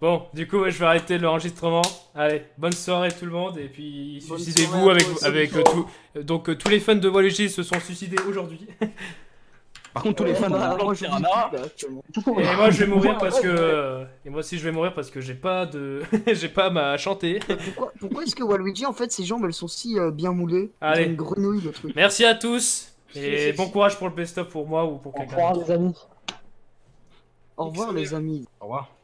Bon, du coup, ouais, je vais arrêter l'enregistrement. Allez, bonne soirée tout le monde et puis suicidez-vous avec avec euh, tout. Donc euh, tous les fans de Waluigi se sont suicidés aujourd'hui. Par contre, tous les fans de piranha. Et moi je vais mourir parce que et moi aussi je vais mourir parce que j'ai pas de j'ai pas ma chanter. Pourquoi, pourquoi est-ce que Waluigi, en fait, ses jambes elles sont si euh, bien moulées? Allez. C'est une grenouille le truc. Merci à tous et bon courage pour le best-of pour moi ou pour Au quelqu'un. revoir, d'autre. les amis. Au revoir les amis. au revoir.